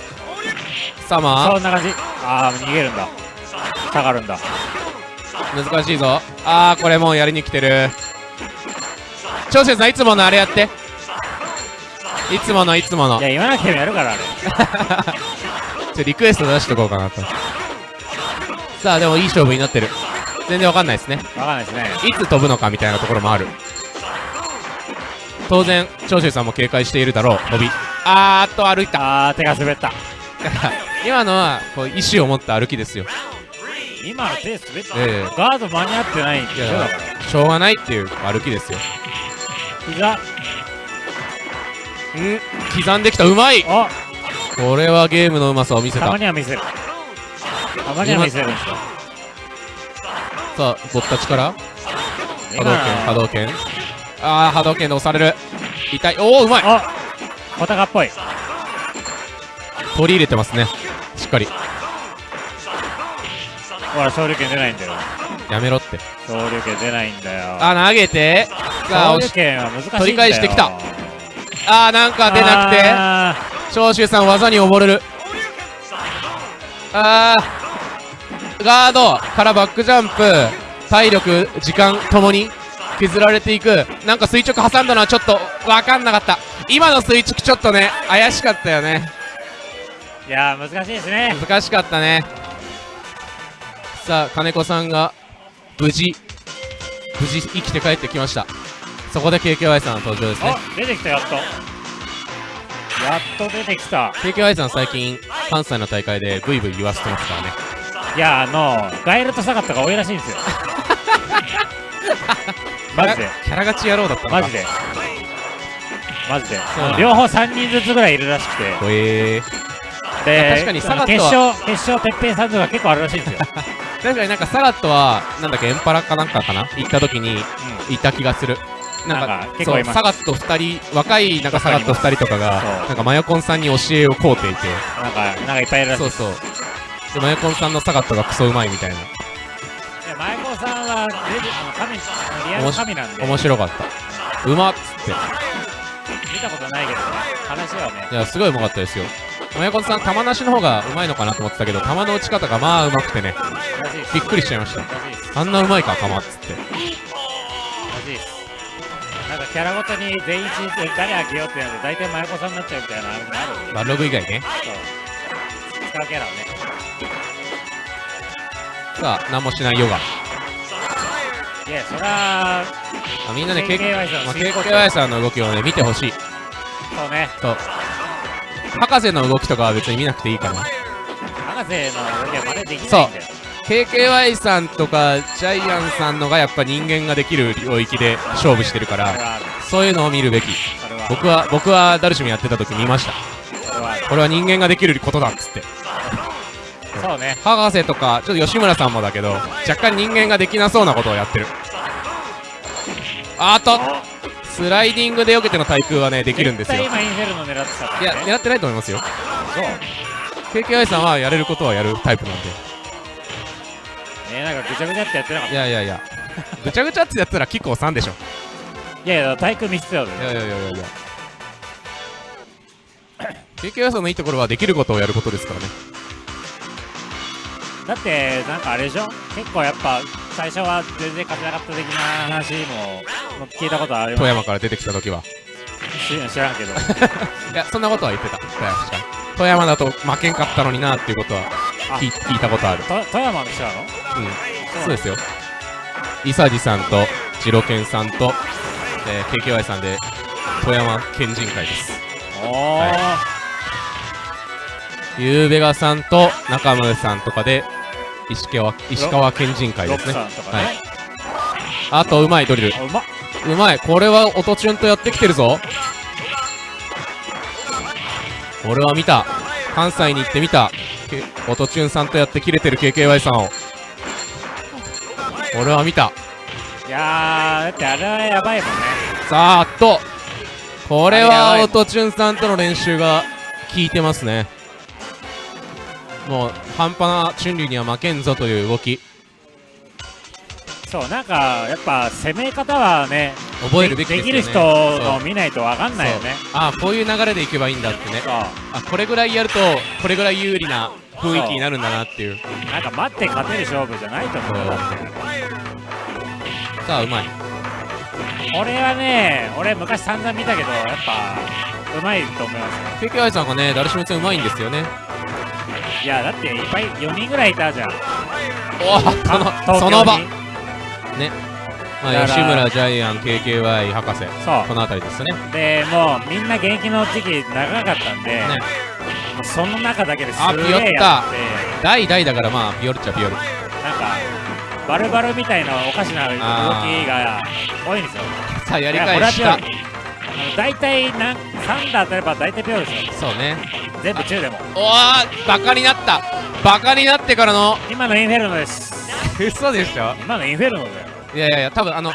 そんな感じ。ああ逃げるんだ。下がるんだ。難しいぞ。あーこれもうやりに来てる。長州さんいつものあれやって。いつものいつもの。いや言わなくてもやるから。あ れちょリクエスト出しとこうかなと。さあでもいい勝負になってる。全然わかんないですね。わかんないですね。いつ飛ぶのかみたいなところもある。当然長州さんも警戒しているだろう。飛び。あーっと歩いた。あー手が滑った今のはこう意思を持った歩きですよ。今の手滑った、ええ。ガード間に合ってないんでいやしょ。だからしょうがないっていう歩きですよ。膝。ん刻んできた。うまい。あ。これはゲームのうまさを見せた。たまには見せる。たまには見せるんですよさあぼったちから？波動拳波動拳。ああ波動拳で押される。痛い。おおうまい。あ小高っぽい取り入れてますね。しっかり。ほら勝利権出ないんだよ。やめろって。勝利権出ないんだよ。あ投げて。さあ勝利押し権は難しい取り返してきた。あーなんか出なくて。あ長州さん技に溺れる。あー。ガードからバックジャンプ。体力時間ともに削られていく。なんか垂直挟んだのはちょっと分かんなかった。今の垂直ちょっとね怪しかったよね。ーいやー難しいですね。難しかったね。さあ金子さんが無事無事生きて帰ってきました。そこで KKY さんの登場ですね。あ出てきたやっと。やっと出てきた。KKY さん最近関西の大会でブイブイ言わせてますからね。いやあのガイルとサガットが多いらしいんですよ。マジで。キャラ勝ち野郎だったのか。マジで。マジで。両方3人ずつぐらいいるらしくて。ほえーで 確かにサガット決は勝決勝てっぺんさんとか結構あるらしいんですよ。確かになんかサガットはなんだっけエンパラかなんかかな？行った時にいた気がする。なんか結構います。サガット2人若いなんかサガット2人とかがなんかマヨコンさんに教えをこうていて。なんかなんかいっぱいいるらしい。そうそう。でマヨコンさんのサガットがクソうまいみたいな。で前子さんはレジあの神リアル神なんで。面白かった。うまっつって。見たことないけどね。話はね。いやすごいうまかったですよマヨコンさん球なしの方がうまいのかなと思ってたけど球の打ち方がまあうまくてねびっくりしちゃいました。あんなうまいか球っつってなんかキャラごとに全員一で誰あげようってなると大体前子さんになっちゃうみたい。なのあるバログ以外ねそう使うキャラをねさあ何もしない。ヨガい。やそらあみんなね KKY さんまあすごい。こと KKY さんの動きをね見てほしい。そうねそう博士の動きとかは別に見なくていいかな。博士の動きは真似できないんだよ。KKY さんとかジャイアンさんのがやっぱ人間ができる領域で勝負してるからそういうのを見るべき。僕は僕はダルシムやってた時見ました。これは人間ができることだっつって。そうね。博士とかちょっと吉村さんもだけど若干人間ができなそうなことをやってる。あーっとスライディングで避けての対空はねできるんですよ。今インフェルノ狙ってたからね。いや狙ってないと思いますよ。そう。KKY さんはやれることはやるタイプなんで。ねなんかぐちゃぐちゃってやってなかっいやいやいや。ぐちゃぐちゃってやったらキッコー3でしょ。たいやいや対空見せてたよ。いやいやいやいや。いや KKY さんのいいところはできることをやることですからね。だってなんかあれでしょ？結構やっぱ最初は全然勝てなかった的な話も聞いたことあるよ富山から出てきた時は。知知らんけど。いやそんなことは言ってた。富山富山だと負けんかったのになっていうことは聞い聞いたことある。と富山の人なの？うん。そう。ですよ。イサジさんとジロケンさんと、えー、KKY さんで富山県人会です。おお、はユーベガさんと中村さんとかで石川石川県人会ですね。ね、はい。あとうまいドリル。あうまっ。うまい。これは音チュンとやってきてるぞ。俺は見た。関西に行ってみた。け音チュンさんとやって切れてる KKY さんを。俺は見た。いやーだってあれはやばいもんね。さあっと。これはい音チュンさんとの練習が効いてますねもう半端なチュンリーには負けんぞという動き。そうなんかやっぱ攻め方はね覚えるべきでね。できる人の見ないとわかんないよね。ああこういう流れでいけばいいんだってね。あこれぐらいやるとこれぐらい有利な雰囲気になるんだなっていう。なんか待って勝てる勝負じゃないと思う。んだってカはうまい。俺はね俺昔散々見たけどやっぱうまいと思います。よ KKI さんがねダルシム戦うまいんですよねいやだっていっぱい4人ぐらいいたじゃん。おおその場。まあ、吉村ジャイアン KKY 博士。そう。この辺りですね。でもうみんな現役の時期長かったんで、ね。その中だけですあピヨって代々だからまあピヨルっちゃピヨル。なんかバルバルみたいなおかしな動きが多いんですよ。さあやり返した大体なん3打当たれば大体ピオルですよそうね。全部中でも。おわバカになった。バカになってからの。今のインフェルノです。嘘でしょ？今のインフェルノだよ。いやいやいや多分あの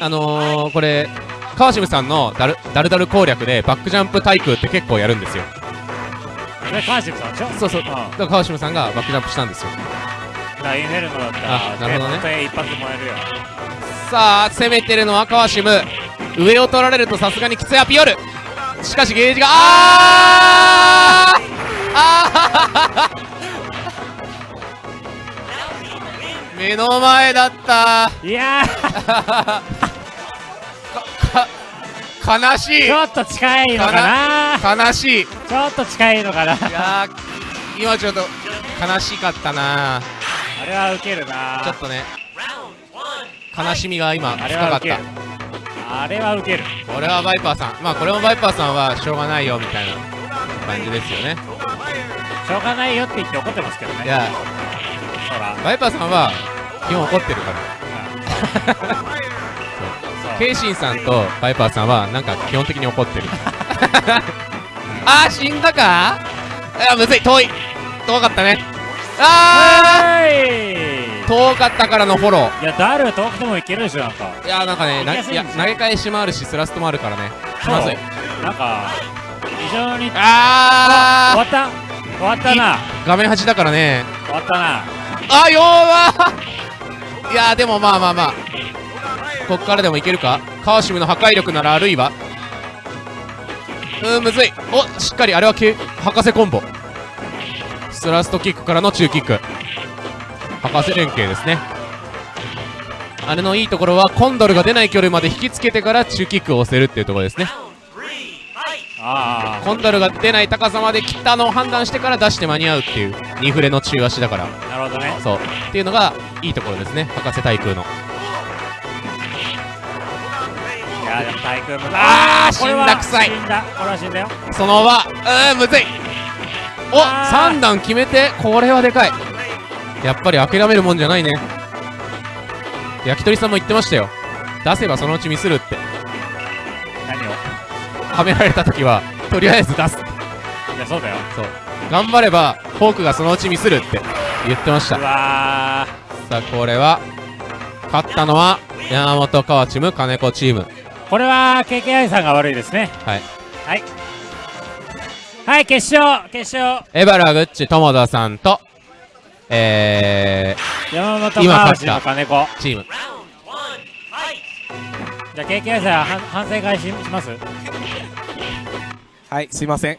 あのー、これ川島さんのダルダルダル攻略でバックジャンプ対空って結構やるんですよ。それカーシムさんでしょ？そうそう。うん。だから川島さんがバックジャンプしたんですよ。だからインフェルノだったらあなるほどね。一発もらえるよさあ攻めてるのは川島。上を取られるとさすがにきついアピオル。しかしゲージがあー!あー!目の前だった。いやー。悲しい。ちょっと近いのかな。悲しい。いちょっと近いのかな。やー今ちょっと悲しかったなあれはウケるなちょっとね悲しみが今あ深かった。あれはウケる。これはバイパーさん。まあこれもバイパーさんはしょうがないよみたいな感じですよね。しょうがないよって言って怒ってますけどね。いや。ほら。バイパーさんは基本怒ってるから。ケイシンさんとバイパーさんはなんか基本的に怒ってる。あー死んだか？あむずい。遠い。遠かったね。あはい。ー遠かったからのフォロいやダル遠くてもいけるでしょなんかーいやなんかねないいや投げ返しもあるしスラストもあるからね。気まずい。なんか非常に終あわった。終わったな。ー画面端だからね。終わったな。あ弱いやーでもまあまあまあ。こっからでもいけるか？川島の破壊力ならあるいは。うーんむずい。おしっかりあれはけ博士コンボ。スラストキックからの中キック博士連携ですね。あれのいいところはコンドルが出ない距離まで引きつけてから中キックを押せるっていうところですね。あコンドルが出ない高さまで切ったのを判断してから出して間に合うっていう2フレの中足だから。あなるほどね。そう。っていうのがいいところですね。博士対空の。いやでも対空も。あーこれは死んだ臭い。死んだ。これは死んだよ。そのままうーんむずい。おあー。3段決めてこれはでかいやっぱり諦めるもんじゃないね。焼き鳥さんも言ってましたよ。出せばそのうちミスるって。何を？はめられた時はとりあえず出す。いやそうだよ。そう。頑張ればフォークがそのうちミスるって言ってました。うわさあこれは勝ったのは山本川チーム金子チーム。ーこれは KKI さんが悪いですね。はい。はい。はい決勝決勝。エバラグッチ友田さんとえ山本今川勝った。内の金子。ー、チーム。じゃあ KKI さんは反省会しします？はいすいません。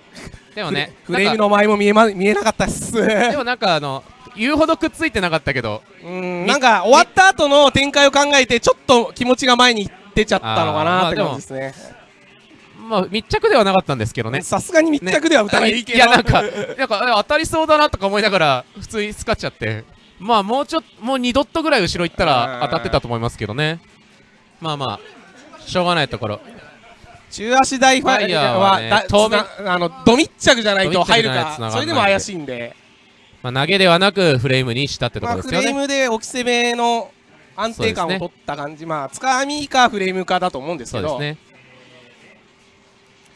でもねフレームの前も見え,、ま、見えなかったっす。かでもなんかあの言うほどくっついてなかったけど。うんなんか終わった後の展開を考えてちょっと気持ちが前に出ちゃったのかなって感じですね。まあ密着ではなかったんですけどね。さすがに密着では打たないけど、い。やなんかなんかえ当たりそうだなとか思いながら普通に使っちゃって。まあもうちょっともう2ドットぐらい後ろ行ったら当たってたと思いますけどね。まあまあしょうがないところ。中足大ファイヤーはねだ透明つなあのド密着じゃないと入るかそれでも怪しいんで、まあ投げではなくフレームにしたってとこまあ、フレーろですよね。ムで置き攻めの安定感を取った感じ、まあつかみかフレームかだと思うんですけど。そうですね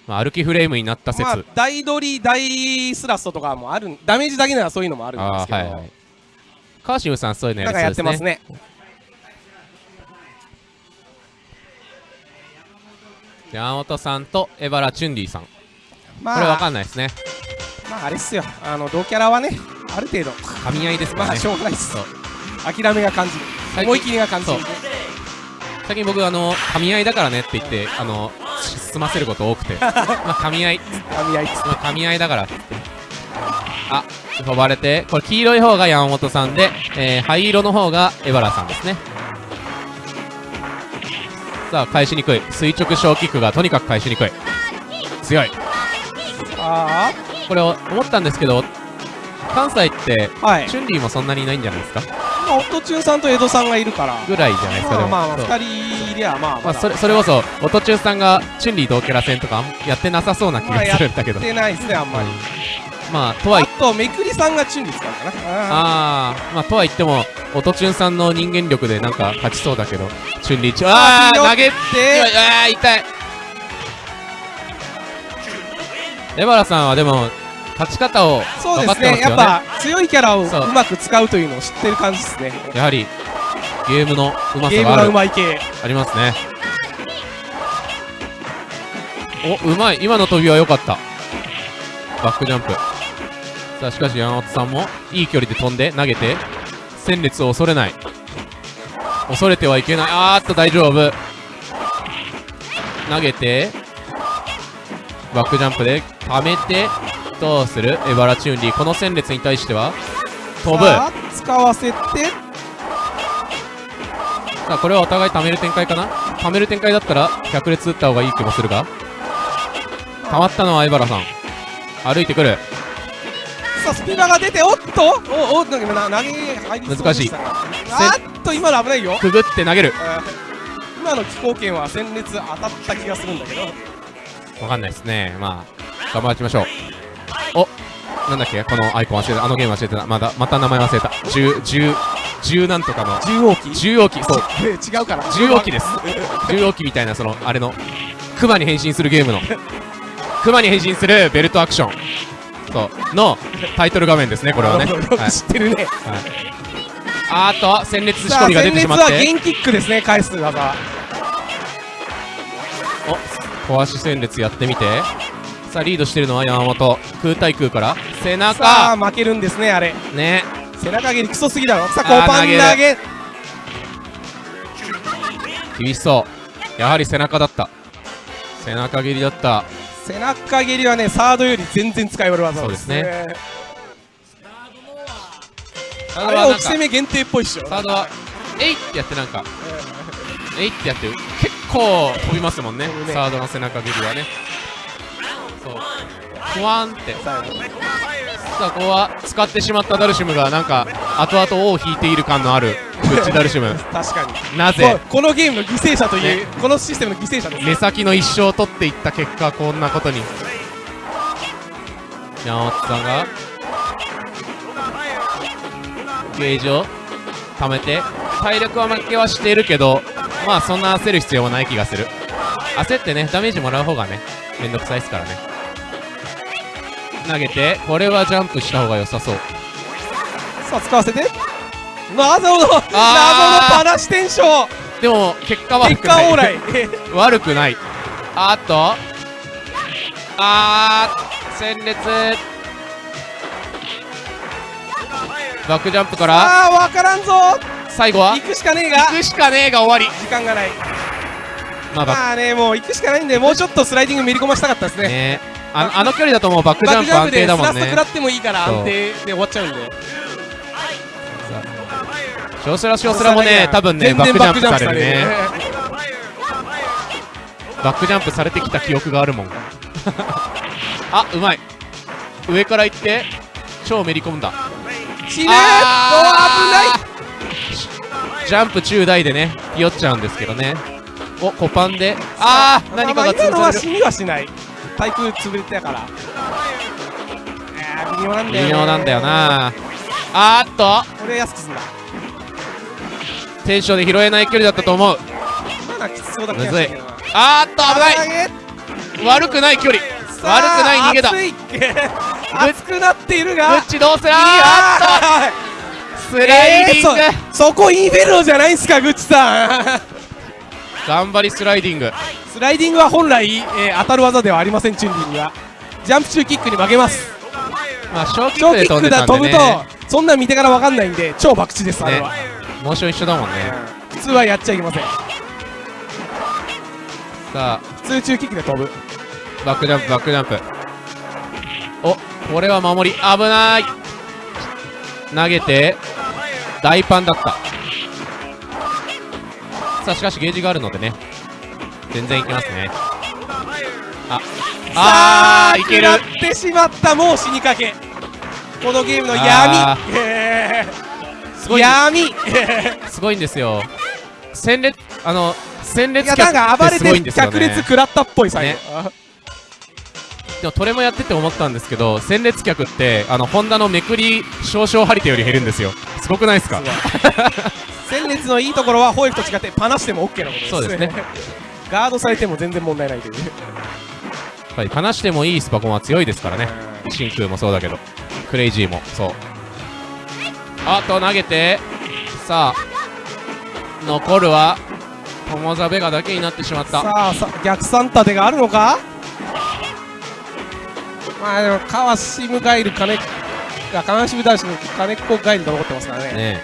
まあ歩きフレームになった説。まあ大取り大スラストとかもあるダメージだけならそういうのもあるんであすけど、あはいはい。カーシムさんそういうのやなんかやってますね。ね山本さんとエバラ・チュンリーさん。こまあれわかんないですね。まああれっすよ。あの同キャラはねある程度。噛み合いですかまあらねしょうがないっす。諦めが感じる。思い切りが感じる最近僕あの噛み合いだからねって言ってあのし済ませること多くて。まあ噛み合い。噛み合い。まあ噛み合いだから。ってあ飛ばれて。これ黄色い方が山本さんで、えー、灰色の方がエバラさんですね。さあ返しにくい。垂直小キックがとにかく返しにくい。強い。あこれを思ったんですけど関西ってあはい。チュンリーもそんなにいないんじゃないですか？まあオットチュンさんと江戸さんがいるから。ぐらいじゃないですかでも。まあまあまあそう。2人いりゃまあまあ、それそれこそオトチュンさんがチュンリー同キャラ戦とかあんやってなさそうな気がするんだけど、やってないですねあんまり。まあとはいあとめくりさんがチュンリ使うかなああー。まあとは言ってもオトチュンさんの人間力でなんか勝ちそうだけど。チュン。リーチュンあー投げであー痛い。エバラさんはでも勝ち方をそうですね。ね。やっぱ強いキャラをそう。うまく使うというのを知ってる感じですね。やはりゲームのうまゲームがうさがあるまい系。ありますね。おうまい。今の飛びは良かった。バックジャンプ。さあしかし山本さんもいい距離で飛んで投げて戦列を恐れない。恐れてはいけない。あーっと大丈夫。投げてバックジャンプで溜めてどうする？エバラチュンリーこの戦列に対しては？飛ぶ。さあ使わせて。さあこれはお互い貯める展開かな？貯める展開だったら百列打った方がいい気もするが。溜まったのは相原さん。歩いてくる。さあスピードが出ておっと！おおなんかな投げ入りそう難しいあーっと今の危ないよくぐって投げる今の気候圏は戦列当たった気がするんだけどわかんないですねまあ頑張ってみましょうおなんだっけ？このアイコン忘れた。あのゲーム忘れてた。まだまた名前忘れた。10 10 10なんとかの。重王機重王機そう。え違うから。重王機です。重王機みたいなそのあれのクマに変身するゲームの。クマに変身するベルトアクション。そう。のタイトル画面ですねこれはね、はい。知ってるね。あーっと戦列仕込みが出戦列てしまって。はゲンキックですね返す技お壊し戦列やってみてさあリードしてるのは山本。空対空から。背さ中あ負けるんですねあれ。ね。背中蹴りクソすぎだろ。さああーコパン投投げ。げ厳しそう。やはり背中だった。背中蹴りだった。背中蹴りはねサードより全然使い悪い技そうですね。サーあれは置ドはなんかき攻め限定っぽいっしょ。サードはえいってやってなんか。えいってやって結構飛びますもんね。ね。サードの背中蹴りはねそう。ふわんって。さあここは使ってしまったダルシムがなんか後々尾を引いている感のあるグッチダルシム。確かに。なぜ？ここのゲームの犠牲者という、このシステムの犠牲者です目先の一生を取っていった結果こんなことに。山本さんがゲージを貯めて体力は負けはしているけどまあそんな焦る必要はない気がする。焦ってねダメージもらう方がねめんどくさいですからね投げてこれはジャンプした方が良さそう。さあ使わせて。謎の謎のパラシテンション。でも結果悪結果オーライ悪くない。あっと。あー。戦列。バックジャンプから。ああ分からんぞ。最後は？行くしかねえが。行くしかねえが終わり。時間がない。まあまあねもう行くしかないんでもうちょっとスライディングめり込ましたかったですね。クねあのあの距離だともうバックジャンプ安定だもんね。スラスト食らってもいいから安定で終わっちゃうんで。少スラ少スラもね多分ねバックジャンプされるね。バックジャンプされてきた記憶があるもん。あうまい。上から行って超めり込んだ。死ぬあお危ない。ジャンプ中大でねひよっちゃうんですけどね。おコパンで。あー何かがまあ今のは潰される。死にはしない対空潰れてたから。微妙なんだよね。微妙なんだよな。あーっと。これ安くすんだテンションで拾えない距離だったと思う。まだきつそうだけどな。あーっと危ない。い悪くない距離。悪くない逃げだ。熱くなっているが。グッチどうするあっと。スライディング。えーそそこインフェルノじゃないんすかグッチさん。頑張りスライディングスライディングは本来、えー当たる技ではありませんチュンリーには。ジャンプ中キックに負けます。まあ小キックで飛んでたんでね。とそんなん見てから分かんないんで超博打ですあれは、モーション一緒だもんね。普通はやっちゃいけません。さ普通中キックで飛ぶ。あバックジャンプバックジャンプ。おこれは守り。危ない。投げて大パンだった。さあしかしゲージがあるのでね全然いけますね。あああーいける。ってしまったもう死にかけ。このゲームの闇。すごいー闇。すごいんですよ。戦列あの戦い列やなんか暴れてんですよね。脚列食らったっぽい最後、ね。でもトレもやってて思ったんですけど戦列客ってあのホンダのめくり少々張り手より減るんですよ。すごくないですか？戦列のいいところはホエフと違ってパナしても OK なことです。そうですねガードされても全然問題ないという。やっぱり話してもいいスパコンは強いですからね。真空もそうだけど。クレイジーもそう。あと投げて。さあ。残るはトモザベガだけになってしまった。さあさ逆算立てがあるのか？まあでも川シムガイル金が川シム男子の金っ子ガイルが残ってますからね。ね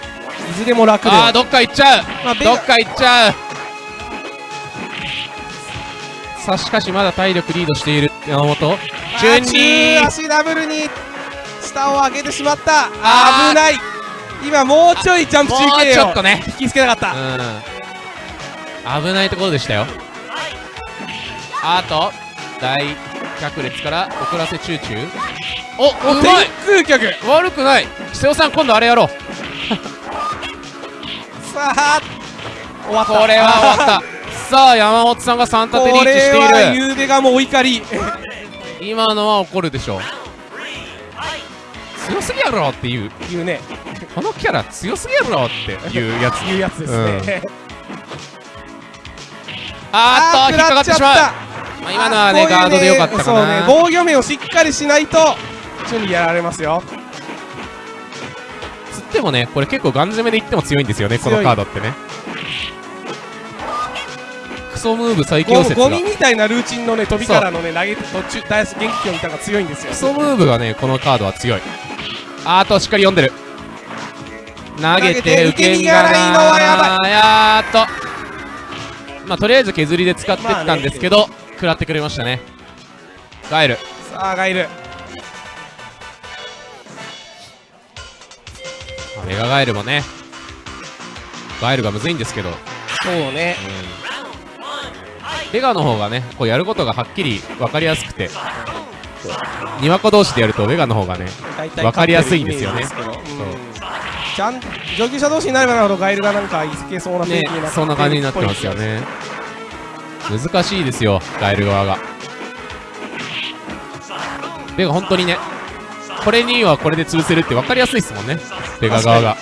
いずれも楽では。ああどっか行っちゃう。まあどっか行っちゃうさあしかしまだ体力リードしている山本。あ順中に。足ダブルに下を上げてしまった。危ない。今もうちょいジャンプも中継をうちょっとね。引きつけなかった、うん。危ないところでしたよ。あと大脚列から遅らせチューチューおうまい。天空脚悪くない。瀬尾さん今度あれやろう。さあ終わった。これは終わったさあ山本さんが3立てリーチこれはしている。ゆうべがもうお怒り。今のは怒るでしょう。強すぎやろっていう。言うね。このキャラ強すぎやろっていうやつ。いうやつですね、あーっと引っかかってしまう。まあ、今のはねガードでよかったかそうねな、防御面をしっかりしないと準備やられますよ。つってもねこれ結構ガン攻めでいっても強いんですよねこのカードってねムーブ最強ゴ説がゴミみたいなルーチンのね飛びからのね投げて途中ダイス元気を見たのが強いんですよ。クソムーブがねこのカードは強い。あーあとしっかり読んでる。投げてて受け身がないのはやばい。やーっと。まあとりあえず削りで使ってったんですけど、食らってくれましたね。ガエル。さあガイル。まあメガガエルもね。ガエルがむずいんですけど。そうねベガの方がねこうやることがはっきり分かりやすくて。にわこ同士でやるとベガの方がね大体わかりやすいんですよね。ちゃん上級者同士になればなるほどガイルがなんかいけそうな雰囲ね気になってそんな感じになってますよね。難しいですよガエル側が。ベガ本当にねこれにはこれで潰せるって分かりやすいですもんねベガ側が。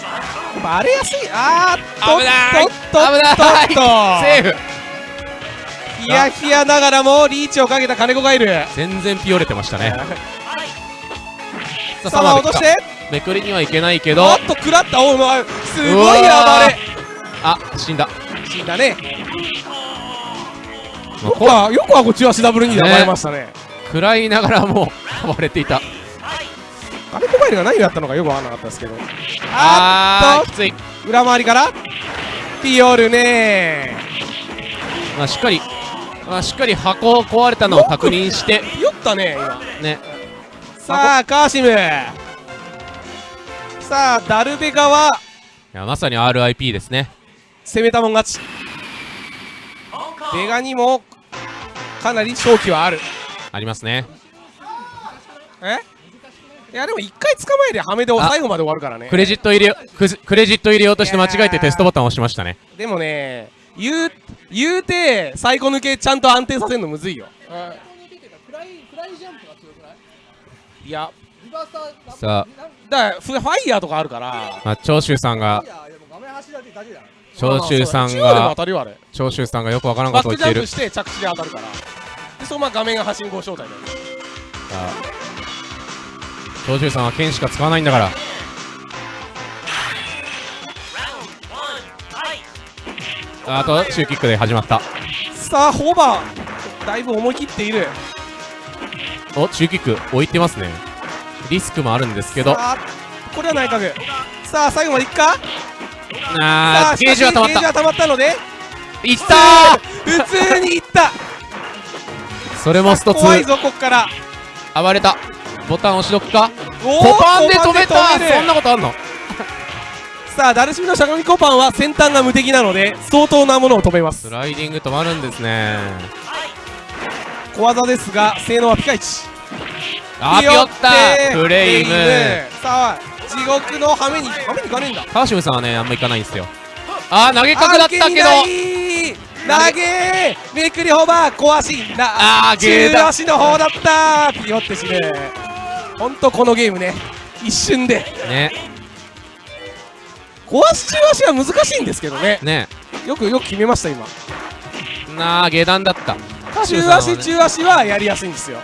バレやすい。あーっとっとセーフヒヤヒヤながらもリーチをかけた金子ガイル全然ピオれてましたね。さあ落として。めくりにはいけないけど。おっと食らった。おうまいすごい暴れ。あ死んだ。死んだね。よくはよくはこっちはシダブルにで暴れましたね。食らいながらも暴れていた。金子ガイルが何をやったのかよくわからなかったですけど。あーっあーきつい、と裏回りから。ピオルねまあ、しっかり、まあ、しっかり箱壊れたのを確認して。ピヨったね今。ね。さあカーシム。さあダルベガはいやまさに RIP ですね。攻めたもん勝ち。ベガにもかなり勝機はある。ありますね。え？いやでも一回捕まえりゃハメで最後まで終わるからね。クレジット入れよクレジット入れようとして間違えてテストボタンを押しましたね。でもね言う言うて最後抜けちゃんと安定させるのむずいよ。いや。さあ、だからフファイヤーとかあるから。まあ、長州さんが。長州さんが。長州さんがよくわからんことを言っているジャンプして着地で当たるから。でそのまま画面が発信号招待だよ。さあ。長州さんは剣しか使わないんだからあとシューキックで始まった。さあホーバーだいぶ思い切っている。おシューキック置いてますね。リスクもあるんですけど。さあこれは内角。さあ最後までいくか？さああーゲージは溜まった。ゲージは溜まったので。いった普通にいった。ーそれもスト2怖いぞこっから。暴れた。ボタン押しどくか。おーコパンで止めたそんなことあんの？さあダルシムのしゃがみコパンは先端が無敵なので相当なものを止めます。スライディング止まるんですね。小技ですが性能はピカイチ。あーピヨったフレイム。さあ地獄のハメにハメにいかねえんだ。川島さんはねあんまいかないんですよ。あー投げ角だったけど。投げー。めくりホバー小足。なあーゲーだ。中足の方だった。ーピヨってしね。ほんとこのゲームね。一瞬で。ね小足中足は難しいんですけどね。ね。よくよく決めました今。なあ下段だった。中さんはね足中足はやりやすいんですよ。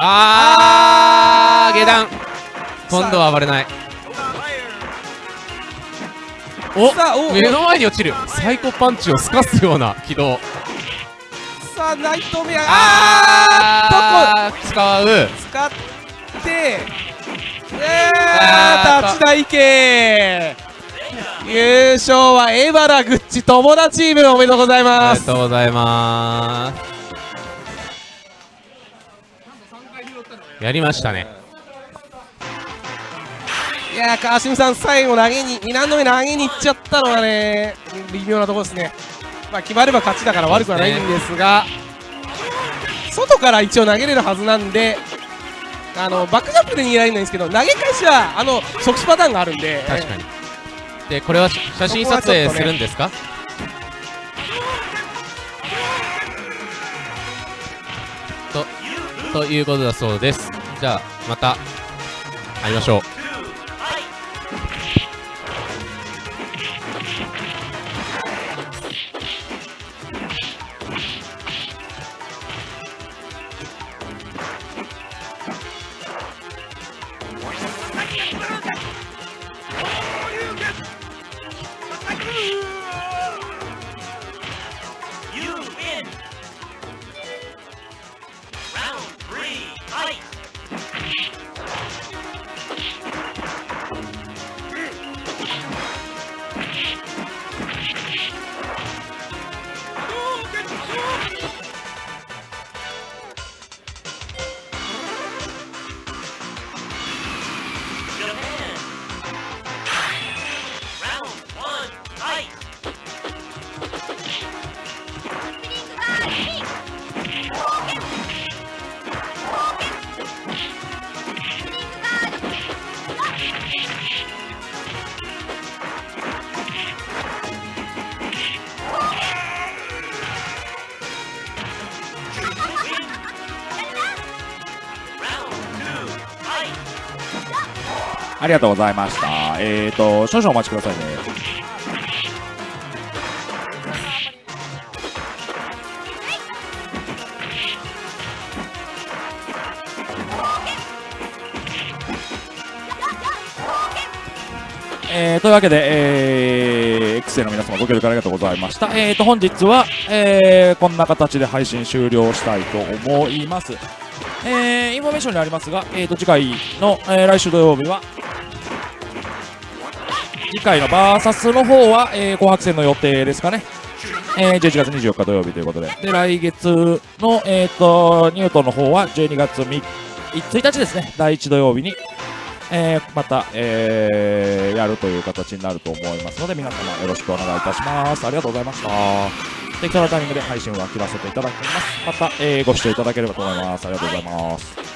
あー下段今度は暴れない。お目の前に落ちる。サイコパンチをすかすような軌道。さあナイトメア。ああー使う。使って。えあーー、立ち台系優勝はエバラグッチ友達チームおめでとうございあます。りがとうございます。やりましたねいやー川島さん最後投げに2難度目投げに行っちゃったのがね微妙なところですね。まあ決まれば勝ちだから悪くはないんですが外から一応投げれるはずなんであのバックジャンプで逃げられないんですけど投げ返しはあの即死パターンがあるんで。確かにでこれは写真撮影するんですか？とということだそうです。じゃあまた会いましょう。ありがとうございました。えーと、少々お待ちくださいね。えー、というわけで、えー、X 生の皆様ご協力ありがとうございました。えーと、本日は、えー、こんな形で配信終了したいと思います。えー、インフォメーションにありますが、えーと、次回の、えー来週土曜日は、次回のバーサスの方は、えー、紅白戦の予定ですかね。えー、11月24日土曜日ということで。で、来月の、えーと、ニュートンの方は12月3 1日ですね。第1土曜日に、えー、また、えー、やるという形になると思いますので、皆様よろしくお願いいたします。ありがとうございました。適当なタイミングで配信は切らせていただきます。また、えー、ご視聴いただければと思います。ありがとうございます。